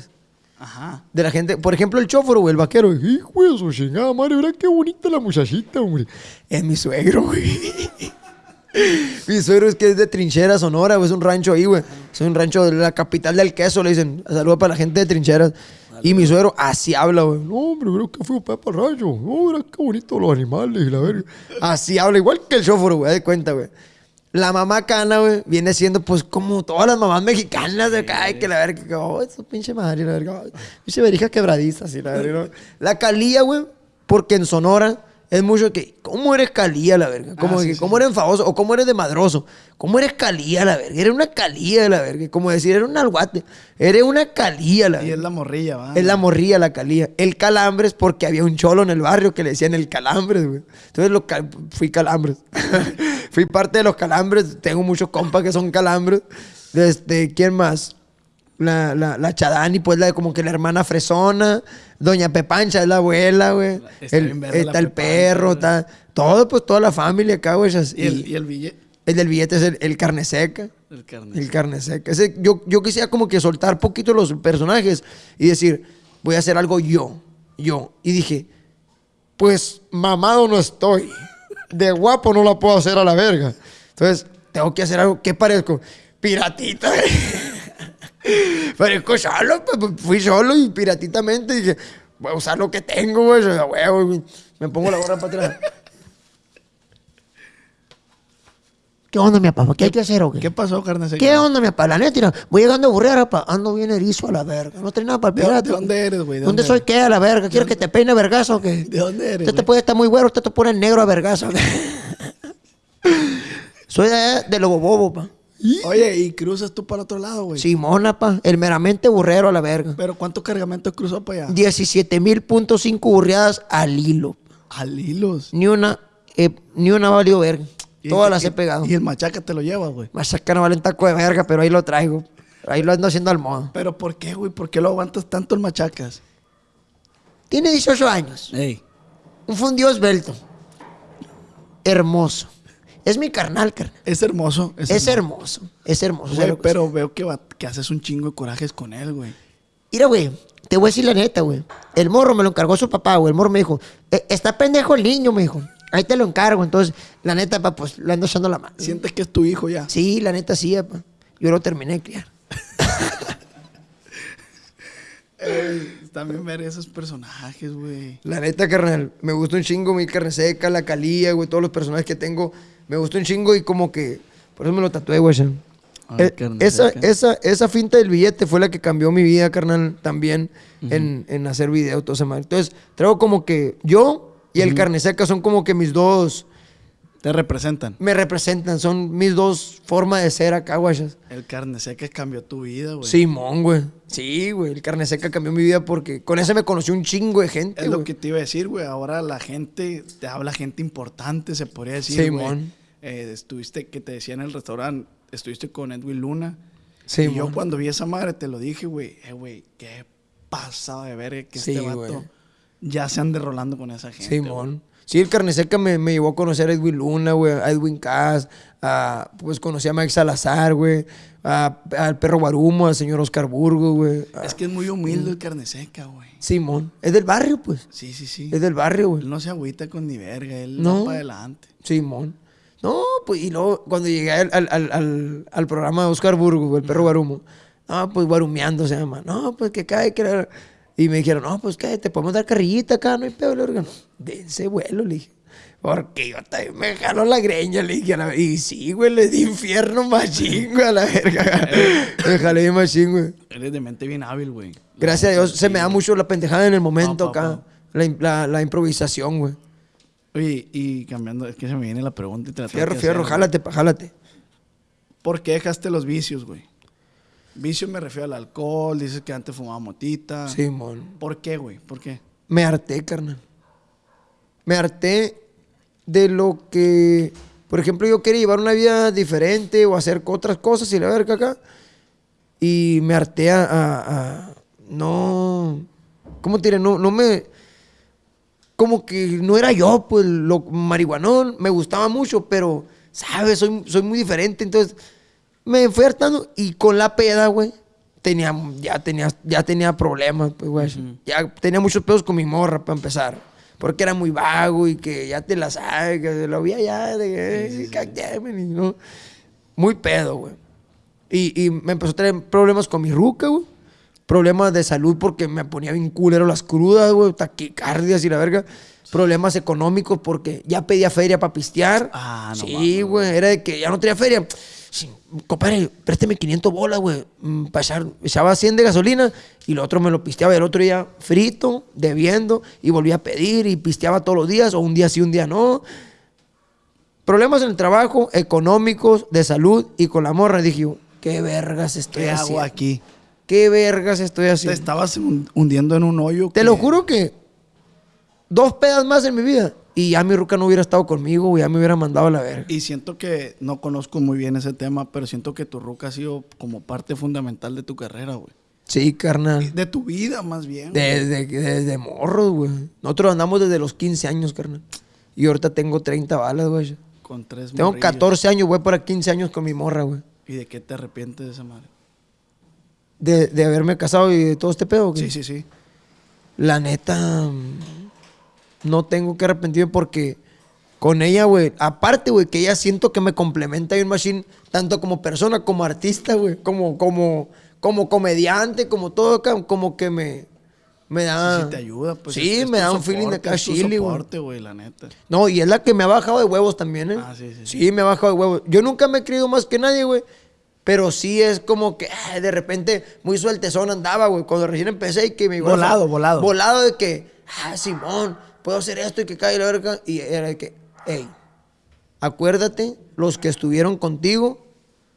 Ajá. De la gente, por ejemplo, el chóforo, güey, el vaquero. Hijo de su chingada madre, mira qué bonita la muchachita, hombre. Es mi suegro, güey. Mi suegro es que es de Trinchera, Sonora, güey. Es un rancho ahí, güey. Es un rancho de la capital del queso, le dicen. Saludos para la gente de Trincheras. Y mi suegro así habla, güey. No, hombre, mira que fue para el rancho. No, mira qué bonito los animales y la verga. Así habla, igual que el chóforo, güey, de cuenta, güey. La mamá cana, güey, viene siendo pues como todas las mamás mexicanas de acá, que la verga, que, oh, esa pinche madre, la verga, ay, pinche verija quebradiza, así, la verga. ¿no? La calía, güey, porque en Sonora es mucho que, ¿cómo eres calía, la verga? Como Ah, sí, que, sí. ¿cómo eres enfadoso? O ¿cómo eres de madroso? ¿Cómo eres calía, la verga? Eres una calía, la verga. Como decir, eres un alguate. Eres una calía, la Y verga. es la morrilla, ¿va? Es la morrilla, la calía. El calambres porque había un cholo en el barrio que le decían el calambres, güey. Entonces lo cal- fui calambres. [LAUGHS] fui parte de los calambres. Tengo muchos compas que son calambres. Desde, ¿quién más? La, la, la Chadani, pues la de como que la hermana fresona. Doña Pepancha es la abuela, güey. Está El- Está Pepancha, perro, güey. está... Todo, pues toda la familia acá, güey. Y el, y el billete. el del billete es el, el carne seca. El carne. El carne seca. Ese, yo, yo quisiera como que soltar poquito los personajes y decir, voy a hacer algo yo, yo. Y dije, pues mamado no estoy. De guapo no la puedo hacer a la verga. Entonces, tengo que hacer algo. ¿Qué parezco? Piratita. [LAUGHS] parezco solo. pues, pues, Fui solo y piratitamente dije, voy a usar lo que tengo, güey. a huevo. Me pongo la gorra para atrás. [LAUGHS] ¿Qué onda, mi papá? ¿Qué hay que hacer o qué? ¿Qué pasó, carne seca? ¿Qué onda, mi papá? La neta, voy llegando a burrera, pa. Ando bien erizo a la verga. No trae nada para el ¿De dónde- pirata. de dónde eres, güey? ¿De ¿Dónde, dónde soy qué a la verga? ¿Quieres que te peine vergazo o qué? ¿De dónde eres? Usted te puede estar muy güero, usted te pone negro a vergazo. [LAUGHS] soy de, de Lobo Bobo, pa. [LAUGHS] Oye, y cruzas tú para otro lado, güey. Simona, pa. El meramente burrero a la verga. Pero ¿cuánto cargamento cruzó para allá? 17 mil punto cinco burreadas al hilo. Al hilos. Ni una, eh, ni una valió verga. Todas las he pegado. Y el machaca te lo llevas, güey. Machaca no vale un taco de verga, pero ahí lo traigo. Ahí lo ando haciendo al modo. Pero ¿por qué, güey? ¿Por qué lo aguantas tanto el machacas? Tiene 18 años. Ey. Un fundido esbelto. Hermoso. Es mi carnal, carnal. Es hermoso. Es, Es hermoso. hermoso. Es hermoso. Güey, ¿sabes lo pero veo que, va- que haces un chingo de corajes con él, güey. Mira, güey. Te voy a decir la neta, güey. El morro me lo encargó su papá, güey. El morro me dijo, "Eh, está pendejo el niño, me dijo. Ahí te lo encargo. Entonces, la neta, pa, pues, le ando echando la mano. Sientes que es tu hijo ya. Sí, la neta, sí, pa. Yo lo terminé de criar. [LAUGHS] Ey, también ver esos personajes, güey. La neta, carnal, me gusta un chingo mi carne seca, la calía, güey, todos los personajes que tengo. Me gusta un chingo y como que, por eso me lo tatué, güey. Eh, esa, esa, esa finta del billete fue la que cambió mi vida, carnal, también en, en hacer video, todo madre. Entonces, traigo como que yo y el carne seca son como que mis dos, Te representan. me representan, son mis dos formas de ser acá, guachas. El carne seca cambió tu vida, güey. Simón, güey. Sí, güey, el carne seca cambió mi vida porque con ese me conoció un chingo de gente, Es lo que te iba a decir, güey. Ahora la gente, te habla gente importante, se podría decir, güey. Simón. Eh, estuviste, que te decía en el restaurante, estuviste con Edwin Luna. Simón. Y yo cuando vi esa madre te lo dije, güey. Eh, güey, qué pasado de ver que Sí, este vato güey. ya se ande rolando con esa gente. güey. Sí, el carne seca me, me llevó a conocer a Edwin Luna, güey, a Edwin Cass, a, pues conocí a Mike Salazar, güey, al perro Guarumo, al señor Oscar Burgo, güey. Es que es muy humilde el carne seca, güey. Simón. Es del barrio, pues. Sí, sí, sí. Es del barrio, güey. Él no se agüita con ni verga, él No. va para adelante. Simón. No, pues, y luego cuando llegué al, al, al, programa de Oscar Burgo, güey, el perro Guarumo, no, pues guarumeando se llama, no, pues que cae, que la- Y me dijeron, no, pues que te podemos dar carrillita acá, no hay pedo, le dije, dense vuelo, le dije. Porque yo también me jaló la greña, le dije. a la- Y sí, güey, le di infierno machín, güey, a la verga. [LAUGHS] me jalé machín, güey. Él es de mente bien hábil, güey. Gracias a Dios, se me da mucho la pendejada en el momento acá. La, la, la improvisación, güey. Oye, y cambiando, es que se me viene la pregunta y te la Fierro, fierro, hacer, jálate, pa, jálate. ¿Por qué dejaste los vicios, güey? Vicio me refiero al alcohol, dices que antes fumaba motita. Simón. ¿Por qué, güey? ¿Por qué? Me harté, carnal. Me harté de lo que, por ejemplo, yo quería llevar una vida diferente o hacer otras cosas y la verga acá. Y me harté a, a- a- no, ¿cómo te diré? No, no me, como que no era yo, pues, lo marihuanón, me gustaba mucho, pero, ¿sabes? Soy, soy muy diferente, entonces me fui hartando y con la peda, güey, tenía, ya, tenía, ya tenía problemas, pues, güey. Ya tenía muchos pedos con mi morra, para empezar. Porque era muy vago y que ya te la sabes, que lo vi allá, de que, "God damn it", y ¿no? Muy pedo, güey. Y, y me empezó a traer problemas con mi ruca, güey. Problemas de salud porque me ponía bien culero las crudas, güey. Taquicardias y la verga. Problemas económicos porque ya pedía feria para pistear. Ah, no Sí, güey. Era de que ya no tenía feria. Compadre, présteme 500 bolas, güey. mm, echar- echaba 100 de gasolina y lo otro me lo pisteaba. Y el otro día frito, debiendo, y volvía a pedir y pisteaba todos los días, o un día sí, un día no. Problemas en el trabajo, económicos, de salud y con la morra. Dije yo, ¿qué vergas estoy ¿Qué hago haciendo? aquí? ¿Qué vergas estoy Te haciendo? estabas hun- hundiendo en un hoyo. Te que- lo juro que dos pedas más en mi vida y ya mi ruca no hubiera estado conmigo, güey, ya me hubiera mandado a la verga. Y siento que no conozco muy bien ese tema, pero siento que tu ruca ha sido como parte fundamental de tu carrera, güey. Sí, carnal. De tu vida, más bien. Desde, desde morros, güey. Nosotros andamos desde los 15 años, carnal. Y ahorita tengo 30 balas, güey. Con tres Tengo morrillos. 14 años, güey, para 15 años con mi morra, güey. ¿Y de qué te arrepientes de esa madre? De, de haberme casado y de todo este pedo, güey. Sí, sí, sí. La neta, no tengo que arrepentirme porque con ella, güey, aparte, güey, que ella siento que me complementa un machine tanto como persona, como artista, güey, como, como, como comediante, como todo, como que me, me da... Sí, sí te ayuda, pues. Sí, es- me da un feeling de acá chile, güey. la neta. No, y es la que me ha bajado de huevos también, ¿eh? Ah, sí, sí, Sí, sí. me ha bajado de huevos. Yo nunca me he creído más que nadie, güey. Pero sí es como que ah, de repente muy sueltezón andaba, güey. Cuando recién empecé y que me Volado, volado. Volado de que, ah, Simón, puedo hacer esto y que cae la verga. Y era de que, hey, acuérdate, los que estuvieron contigo,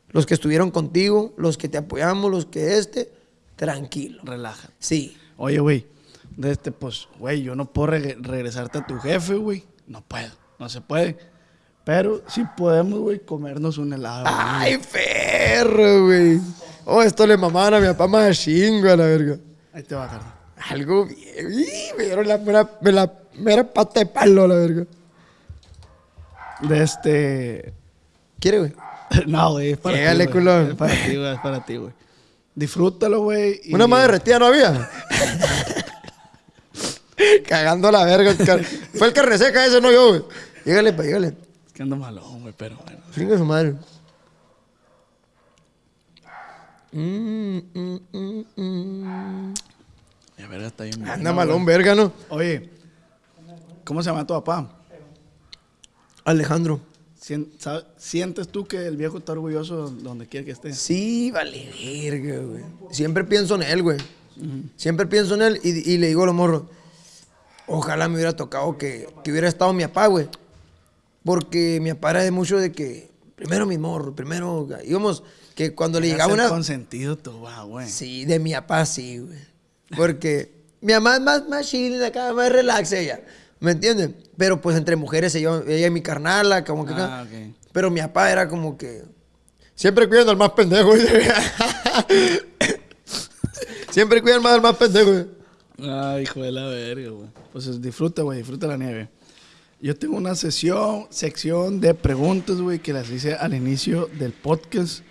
los que estuvieron contigo, los que te apoyamos, los que este, tranquilo. Relájate. Sí. Oye, güey, de este, pues, güey, yo no puedo reg- regresarte a tu jefe, güey. No puedo, no se puede. Pero sí podemos, güey, comernos un helado. Ay, perro, güey. Oh, esto le mamaban a mi papá más chingo a la verga. Ahí te va, carnal. Algo bien. Me dieron la mera, me la mera pata de palo la verga. De este. ¿Quiere, güey? [LAUGHS] No, güey, es para ti. güey. culón. Es para ti, güey, es para ti, güey. Disfrútalo, güey. y- Una más derretida no había. [LAUGHS] Cagando la verga. el car- Fue el carne seca ese, no yo, güey. Llégale, pa, llégale. Es que ando malón, güey, pero bueno. Fringa su madre. Mm, mm, mm, mm. La verga está bien. Anda malón, verga, ¿no? Oye, ¿cómo se llama tu papá? Alejandro. ¿Sientes tú que el viejo está orgulloso donde quiera que esté? Sí, vale, verga, güey. Siempre pienso en él, güey. Siempre pienso en él y, y le digo a los morros, ojalá me hubiera tocado que, que hubiera estado mi papá, güey. Porque mi papá era de mucho de que, primero mi morro, primero, íbamos, que cuando le llegaba una... consentido tú, güey. Sí, de mi papá sí, güey. Porque mi mamá es más, más chill acá, más relax ella. ¿Me entienden? Pero pues entre mujeres se llevan- ella y mi carnala, como que Ah, acá. ok. Pero mi papá era como que. Siempre cuidan al más pendejo. güey. [LAUGHS] Siempre cuidan más al más pendejo. güey. Ay, hijo de la verga, güey. Pues disfruta, güey, disfruta la nieve. Yo tengo una sesión, sección de preguntas, güey, que las hice al inicio del podcast.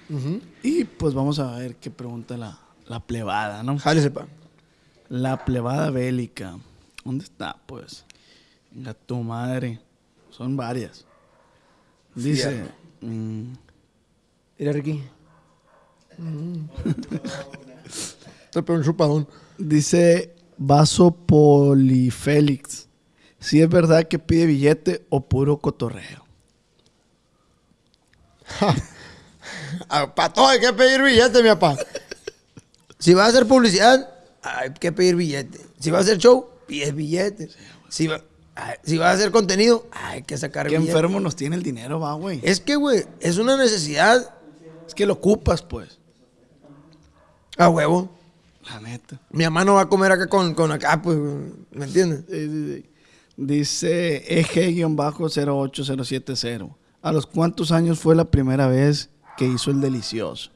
Y pues vamos a ver qué pregunta la, la plebada, ¿no? Jálese, pa. La plebada bélica. ¿Dónde está, pues? Venga, tu madre. Son varias. Dice. Mm, Mira, Ricky. [LAUGHS] Te pegó un chupadón. dice Vaso Polifélix. Si es verdad que pide billete o puro cotorreo. Para todo hay que pedir billete, mi papá. Si va a hacer publicidad, hay que pedir billete. Si va a hacer show, pides billete. Si va, ay, si va a hacer contenido, hay que sacar Qué billete. enfermo nos tiene el dinero, va, güey. Es que, güey, es una necesidad Es que lo ocupas, pues. a huevo. La neta. Mi mamá no va a comer acá con, con acá, pues, ¿me entiendes? Sí, sí, sí. Dice EG-08070. ¿A los cuántos años fue la primera vez que hizo el delicioso?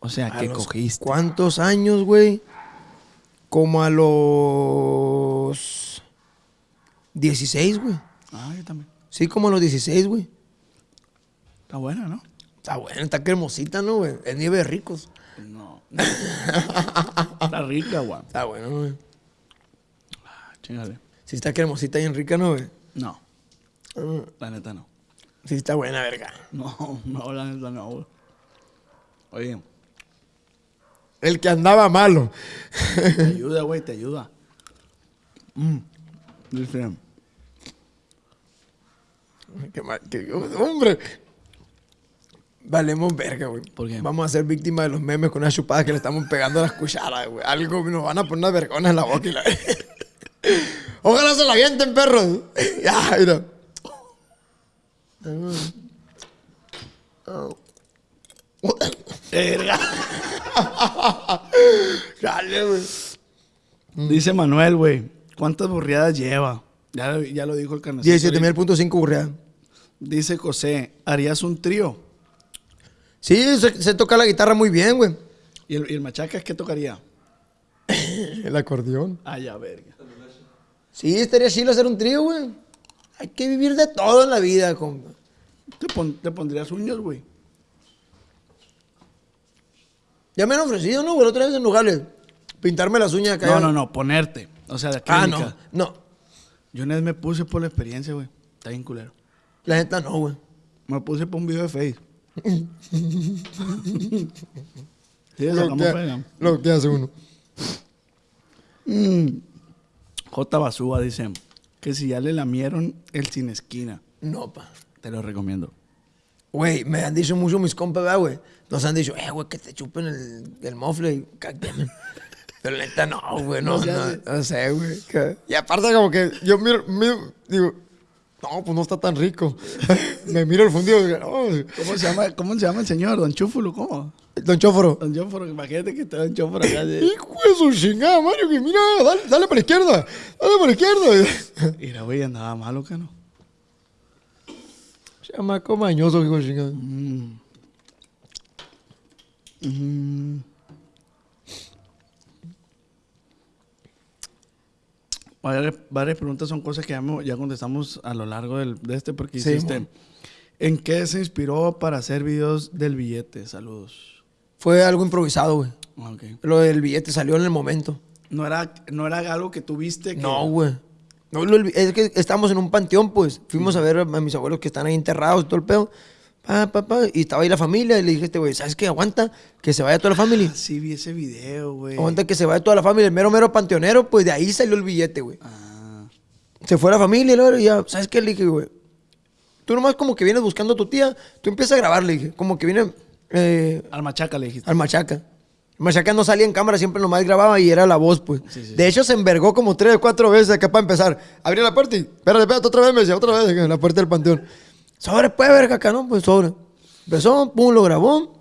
O sea, ¿A que los cogiste. ¿Cuántos años, güey? Como a los 16, güey. Ah, yo también. Sí, como a los 16, güey. Está buena, ¿no? Está buena, está cremosita, ¿no, güey? Es nieve de ricos. No. [LAUGHS] Está rica, güey. Está bueno, güey. Ah, Chingale. Sí está cremosita y en rica, ¿no, güey? No, Ah, la neta no. Sí está buena, verga. No, no, la neta no, güey. Oye, El que andaba malo. te ayuda, güey, te ayuda. Mm. Dice, Qué mal- qué- hombre. Valemos verga, güey. ¿Por qué? Vamos a ser víctimas de los memes con unas chupadas que le estamos pegando a las cucharas, güey. Algo nos van a poner unas vergonas en la boca y la... [LAUGHS] Ojalá se la avienten, perros. [LAUGHS] ya, mira. Verga. [LAUGHS] Dale, güey. Dice Manuel, güey, ¿cuántas burriadas lleva? Ya, lo- ya lo dijo el carnecito. 17.5 burreada. Dice José, ¿harías un trío? Sí, se, se toca la guitarra muy bien, güey. ¿Y el, y el machacas qué tocaría? [COUGHS] El acordeón. Ah, ya, verga. Sí, estaría chido hacer un trío, güey. Hay que vivir de todo en la vida, compa. ¿Te, pon- te pondrías uñas, güey? Ya me han ofrecido, ¿no? güey? Otra vez en Nogales. Pintarme las uñas acá. No, no, no, ponerte. O sea, de Ah, clínica. no. No. Yo una vez me puse por la experiencia, güey. Está bien culero. La neta no, güey. Me puse por un video de Face. [LAUGHS] sí, eso Lo que, pega. lo que hace uno. Mm. J. Basúa dice que si ya le lamieron el sin esquina, No, pa. te lo recomiendo. Güey, me han dicho mucho mis compas, ¿verdad, güey. Nos han dicho, eh, güey, que te chupen el, el mofle. [LAUGHS] Pero la neta no, güey, no, No no, sé, güey. que- Y aparte como que yo miro, miro, digo, no, pues no está tan rico. [LAUGHS] me miro el fundido y digo, no, ¿Cómo se llama, cómo se llama el señor? ¿Don Chúfulo? ¿Cómo? Don Chóforo. Don Chúfulo, imagínate que está Don Chúfulo acá. de- Hijo de su chingada, Mario, que mira, dale, dale para la izquierda, dale para la izquierda. [LAUGHS] Mira, güey, andaba malo, ¿qué no? Chamaco mañoso, hijo de chingada. Mm. Mm. Varias, varias preguntas son cosas que ya, mo- ya contestamos a lo largo del- de este porque Sí, hiciste. mon. ¿En qué se inspiró para hacer videos del billete? Saludos. Fue algo improvisado, güey. Ah, ok. Lo del billete salió en el momento. No era, no era algo que tuviste que... No, güey. No, es que estamos en un panteón, pues. Fuimos a ver a mis abuelos que están ahí enterrados y todo el pedo. Pa, pa, pa, y estaba ahí la familia y le dije este güey, ¿sabes qué? Aguanta, que se vaya toda la familia. Ah, sí, vi ese video, güey. Aguanta que se vaya toda la familia. El mero, mero panteonero, pues de ahí salió el billete, güey. Ah, Se fue la familia y luego ya, ¿sabes qué? Le dije, güey, Tú nomás como que vienes buscando a tu tía, tú empiezas a grabar, le dije. Como que viene eh, Al machaca le dijiste. al Machaca. Machaca no salía en cámara, siempre nomás grababa y era la voz, pues. Sí, sí. De hecho, se envergó como tres o cuatro veces acá para empezar. Abría la puerta y, espérate, espérate, otra vez, me decía, otra vez, la puerta del panteón. Sobre, pues, verga, acá, ¿no? Pues sobre. Empezó, pum, lo grabó.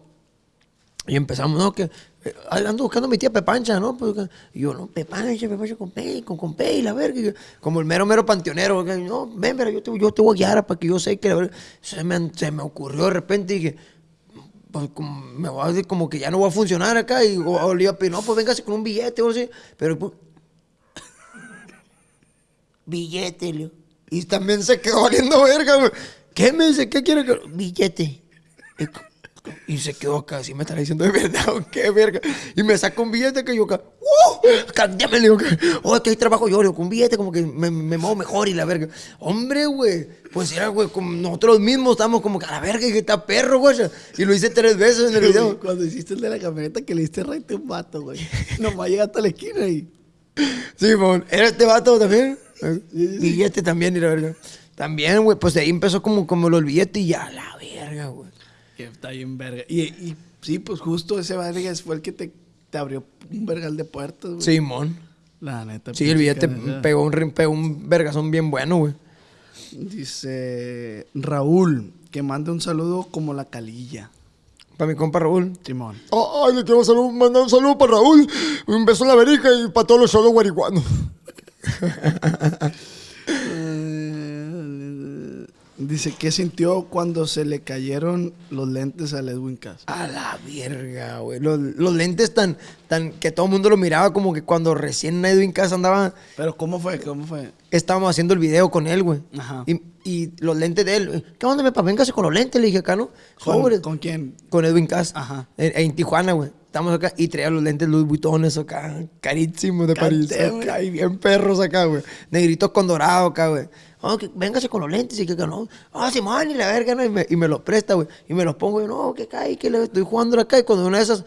Y empezamos, ¿no? Que eh, ando buscando a mi tía Pepancha, ¿no? Pues, y yo, no, Pepancha, Pepancha con Pei, con, con Pei, la verga. Yo, como el mero, mero panteonero. No, ven, pero yo te, yo te voy a guiar para que yo sé que la verga. Se me, se me ocurrió de repente y dije, pues como, me voy a decir como que ya no va a funcionar acá. Y o, o le iba a pedir, no, pues véngase con un billete o así. Pero pues, billete, Leo. Y también se quedó valiendo verga, güey. ¿Qué me dice? ¿Qué quiere que.? Billete. Y se quedó acá, así me estará diciendo de verdad, o [LAUGHS] qué verga. Y me saca un billete que yo acá, ¡uh! Cámbiame, le digo, que, oh, es que ahí trabajo yo, le digo, con un billete como que me, me muevo mejor y la verga. Hombre, güey, pues era, güey, nosotros mismos estamos como que a la verga y que está perro, güey. Y lo hice tres veces en el video. [LAUGHS] Cuando hiciste el de la camioneta que le diste a un vato, güey. Nomás llegaste a la esquina y. Sí, mon. ¿Era este vato también? Billete también, y la verga. También, güey, pues de ahí empezó como, como los billetes y ya, la verga, güey. Que está bien verga. Y, y sí, pues justo ese verga fue el que te, te abrió un vergal de puertas, güey. Simón. La neta. Sí, el billete pegó un, pegó un vergazón bien bueno, güey. Dice Raúl, que mande un saludo como la calilla. Para mi compa Raúl. Simón. Ay, le quiero salud- mandar un saludo para Raúl. Un beso en la verica y para todos los solos guariguanos. [LAUGHS] Dice, ¿qué sintió cuando se le cayeron los lentes al Edwin Cass? A la verga, güey. Los, los lentes tan, tan que todo el mundo lo miraba como que cuando recién Edwin Casa andaba, Pero ¿cómo fue? ¿Cómo fue? estábamos haciendo el video con él, güey. Ajá. Y, y los lentes de él. ¿Qué onda, mi papá? Véngase con los lentes, le dije acá, ¿no? ¿Con, Sobres. ¿con quién? Con Edwin Cass. Ajá. En, en Tijuana, güey. Estamos acá y traía los lentes Louis Vuitton, eso acá, carísimos de París. Acá, y bien perros acá, güey. Negritos con dorado acá, güey. Oh, que véngase con los lentes y que que no. Ah, Simón, y la verga, ¿no? Y me, y me los presta, güey. Y me los pongo yo, no, que cae, que le estoy jugando acá. Y cuando una de esas,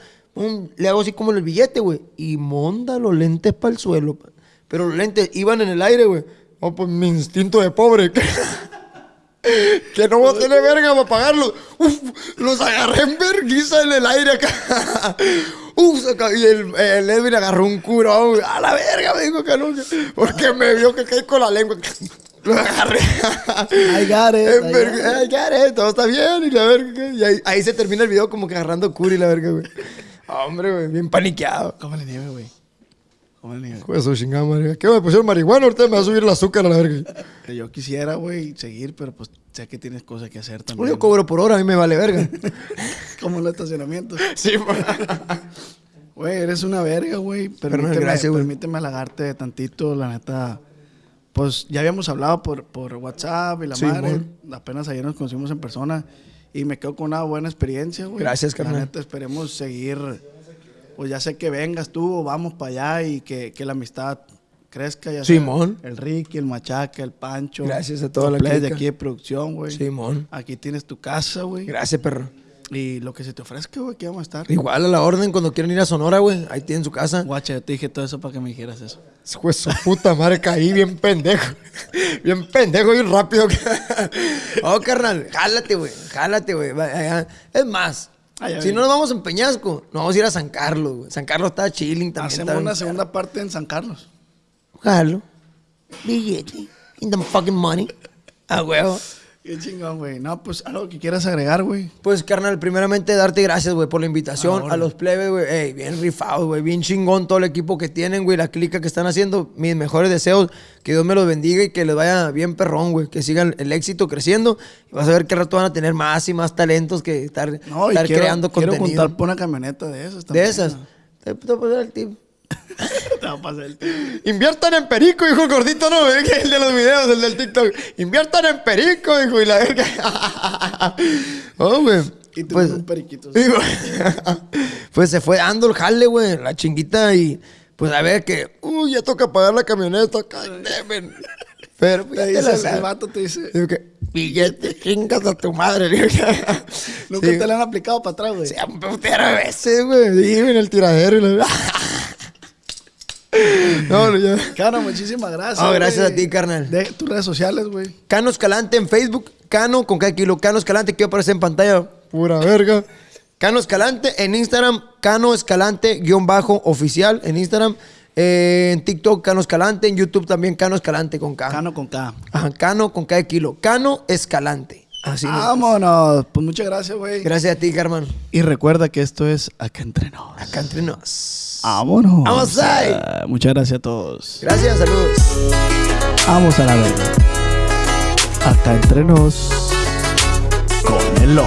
le hago así como en el billete, güey. Y monda los lentes para el suelo. pa. Pero los lentes iban en el aire, güey. Oh, pues mi instinto de pobre. [LAUGHS] [LAUGHS] Que no voy a tener verga para pagarlos. Uf, los agarré en verguiza en el aire acá. [LAUGHS] Uf, y el, el Edwin agarró un curón. A la verga, me dijo que no. que- Porque me vio que caí con la lengua. [LAUGHS] Lo agarré. I got it, I verga- I got it, todo está bien. Y la verga. Y ahí, ahí se termina el video como que agarrando cura y la verga, güey. Hombre, güey, bien paniqueado. Cómele nieve, güey. De su chingada madre. ¿Qué me pusieron marihuana? Ahorita me va a subir el azúcar a la verga. Que yo quisiera, güey, seguir, pero pues sé que tienes cosas que hacer también. Yo cobro por hora, a mí me vale verga. [LAUGHS] Como en los estacionamientos. sí, [LAUGHS] Güey, eres una verga, güey. Permíteme, gracias, güey. permíteme halagarte tantito, la neta. Pues ya habíamos hablado por, por WhatsApp y la Sí, madre. Apenas ayer nos conocimos en persona. Y me quedo con una buena experiencia, güey. Gracias, La carnal. neta, esperemos seguir. Pues ya sé que vengas tú, vamos para allá y que, que la amistad crezca. Ya sea Simón. El Ricky, el Machaca, el Pancho. Gracias a toda la plebes de aquí de producción, güey. Simón. Aquí tienes tu casa, güey. Gracias, perro. Y lo que se te ofrezca, güey, aquí vamos a estar. Igual a la orden cuando quieran ir a Sonora, güey. Ahí tienen su casa. Guacha, yo te dije todo eso para que me dijeras eso. De su puta madre, caí bien pendejo. Bien pendejo, bien rápido. [LAUGHS] oh, carnal, jálate, güey. Jálate, güey. Es más, Si no nos vamos a Peñasco, nos vamos a ir a San Carlos, güey. San Carlos está chilling también. Hacemos está una segunda parte en San Carlos. Jalo. Billete. In the fucking money. A huevo. Qué chingón, güey. No, pues algo que quieras agregar, güey. Pues, carnal, primeramente darte gracias, güey, por la invitación. Ahora. A los plebes, güey. Ey, bien rifados, güey. Bien chingón todo el equipo que tienen, güey. La clica que están haciendo. Mis mejores deseos. Que Dios me los bendiga y que les vaya bien perrón, güey. Que sigan el éxito creciendo. Y vas a ver al rato van a tener más y más talentos que estar, No, estar quiero, creando quiero contenido. contar por una camioneta de esas de esas. Te, te voy a pasar el tip. [LAUGHS] Te va a pasar el. Inviertan en perico, hijo el gordito, no. Que el de los videos, el del TikTok. Inviertan en perico, hijo, y la verga. [LAUGHS] oh, güey. Y tú Pues, un periquito. güey, [LAUGHS] pues se fue dando el jale, güey, la chinguita y pues a ver que, uy, ya toca pagar la camioneta, it. Pero pues, Te dice, la el, vato te dice, Digo que, billete, chingas a tu madre. Nunca sí, te la han aplicado para atrás, güey. Se han putero de veces, güey. Sí, en el tiradero. y la- No, no, ya. Cano, muchísimas gracias. Oh, gracias güey. a ti, carnal. De tus redes sociales, güey. Cano Escalante en Facebook. Cano con cada kilo. Cano Escalante que aparece en pantalla. Pura verga. Cano Escalante en Instagram. Cano Escalante guion bajo oficial en Instagram. Eh, en TikTok Cano Escalante. En YouTube también Cano Escalante con K. Cano con K. Ajá, Cano con cada kilo. Cano Escalante. Así nos- Vámonos. Pues muchas gracias, güey. Gracias a ti, Carmen. Y recuerda que esto es Acá Entre Nos. Acá entre nos. Vámonos. Vamos ahí. Ah, muchas gracias a todos. Gracias, saludos. Vamos a la verga. Acá Entre Nos. Con el.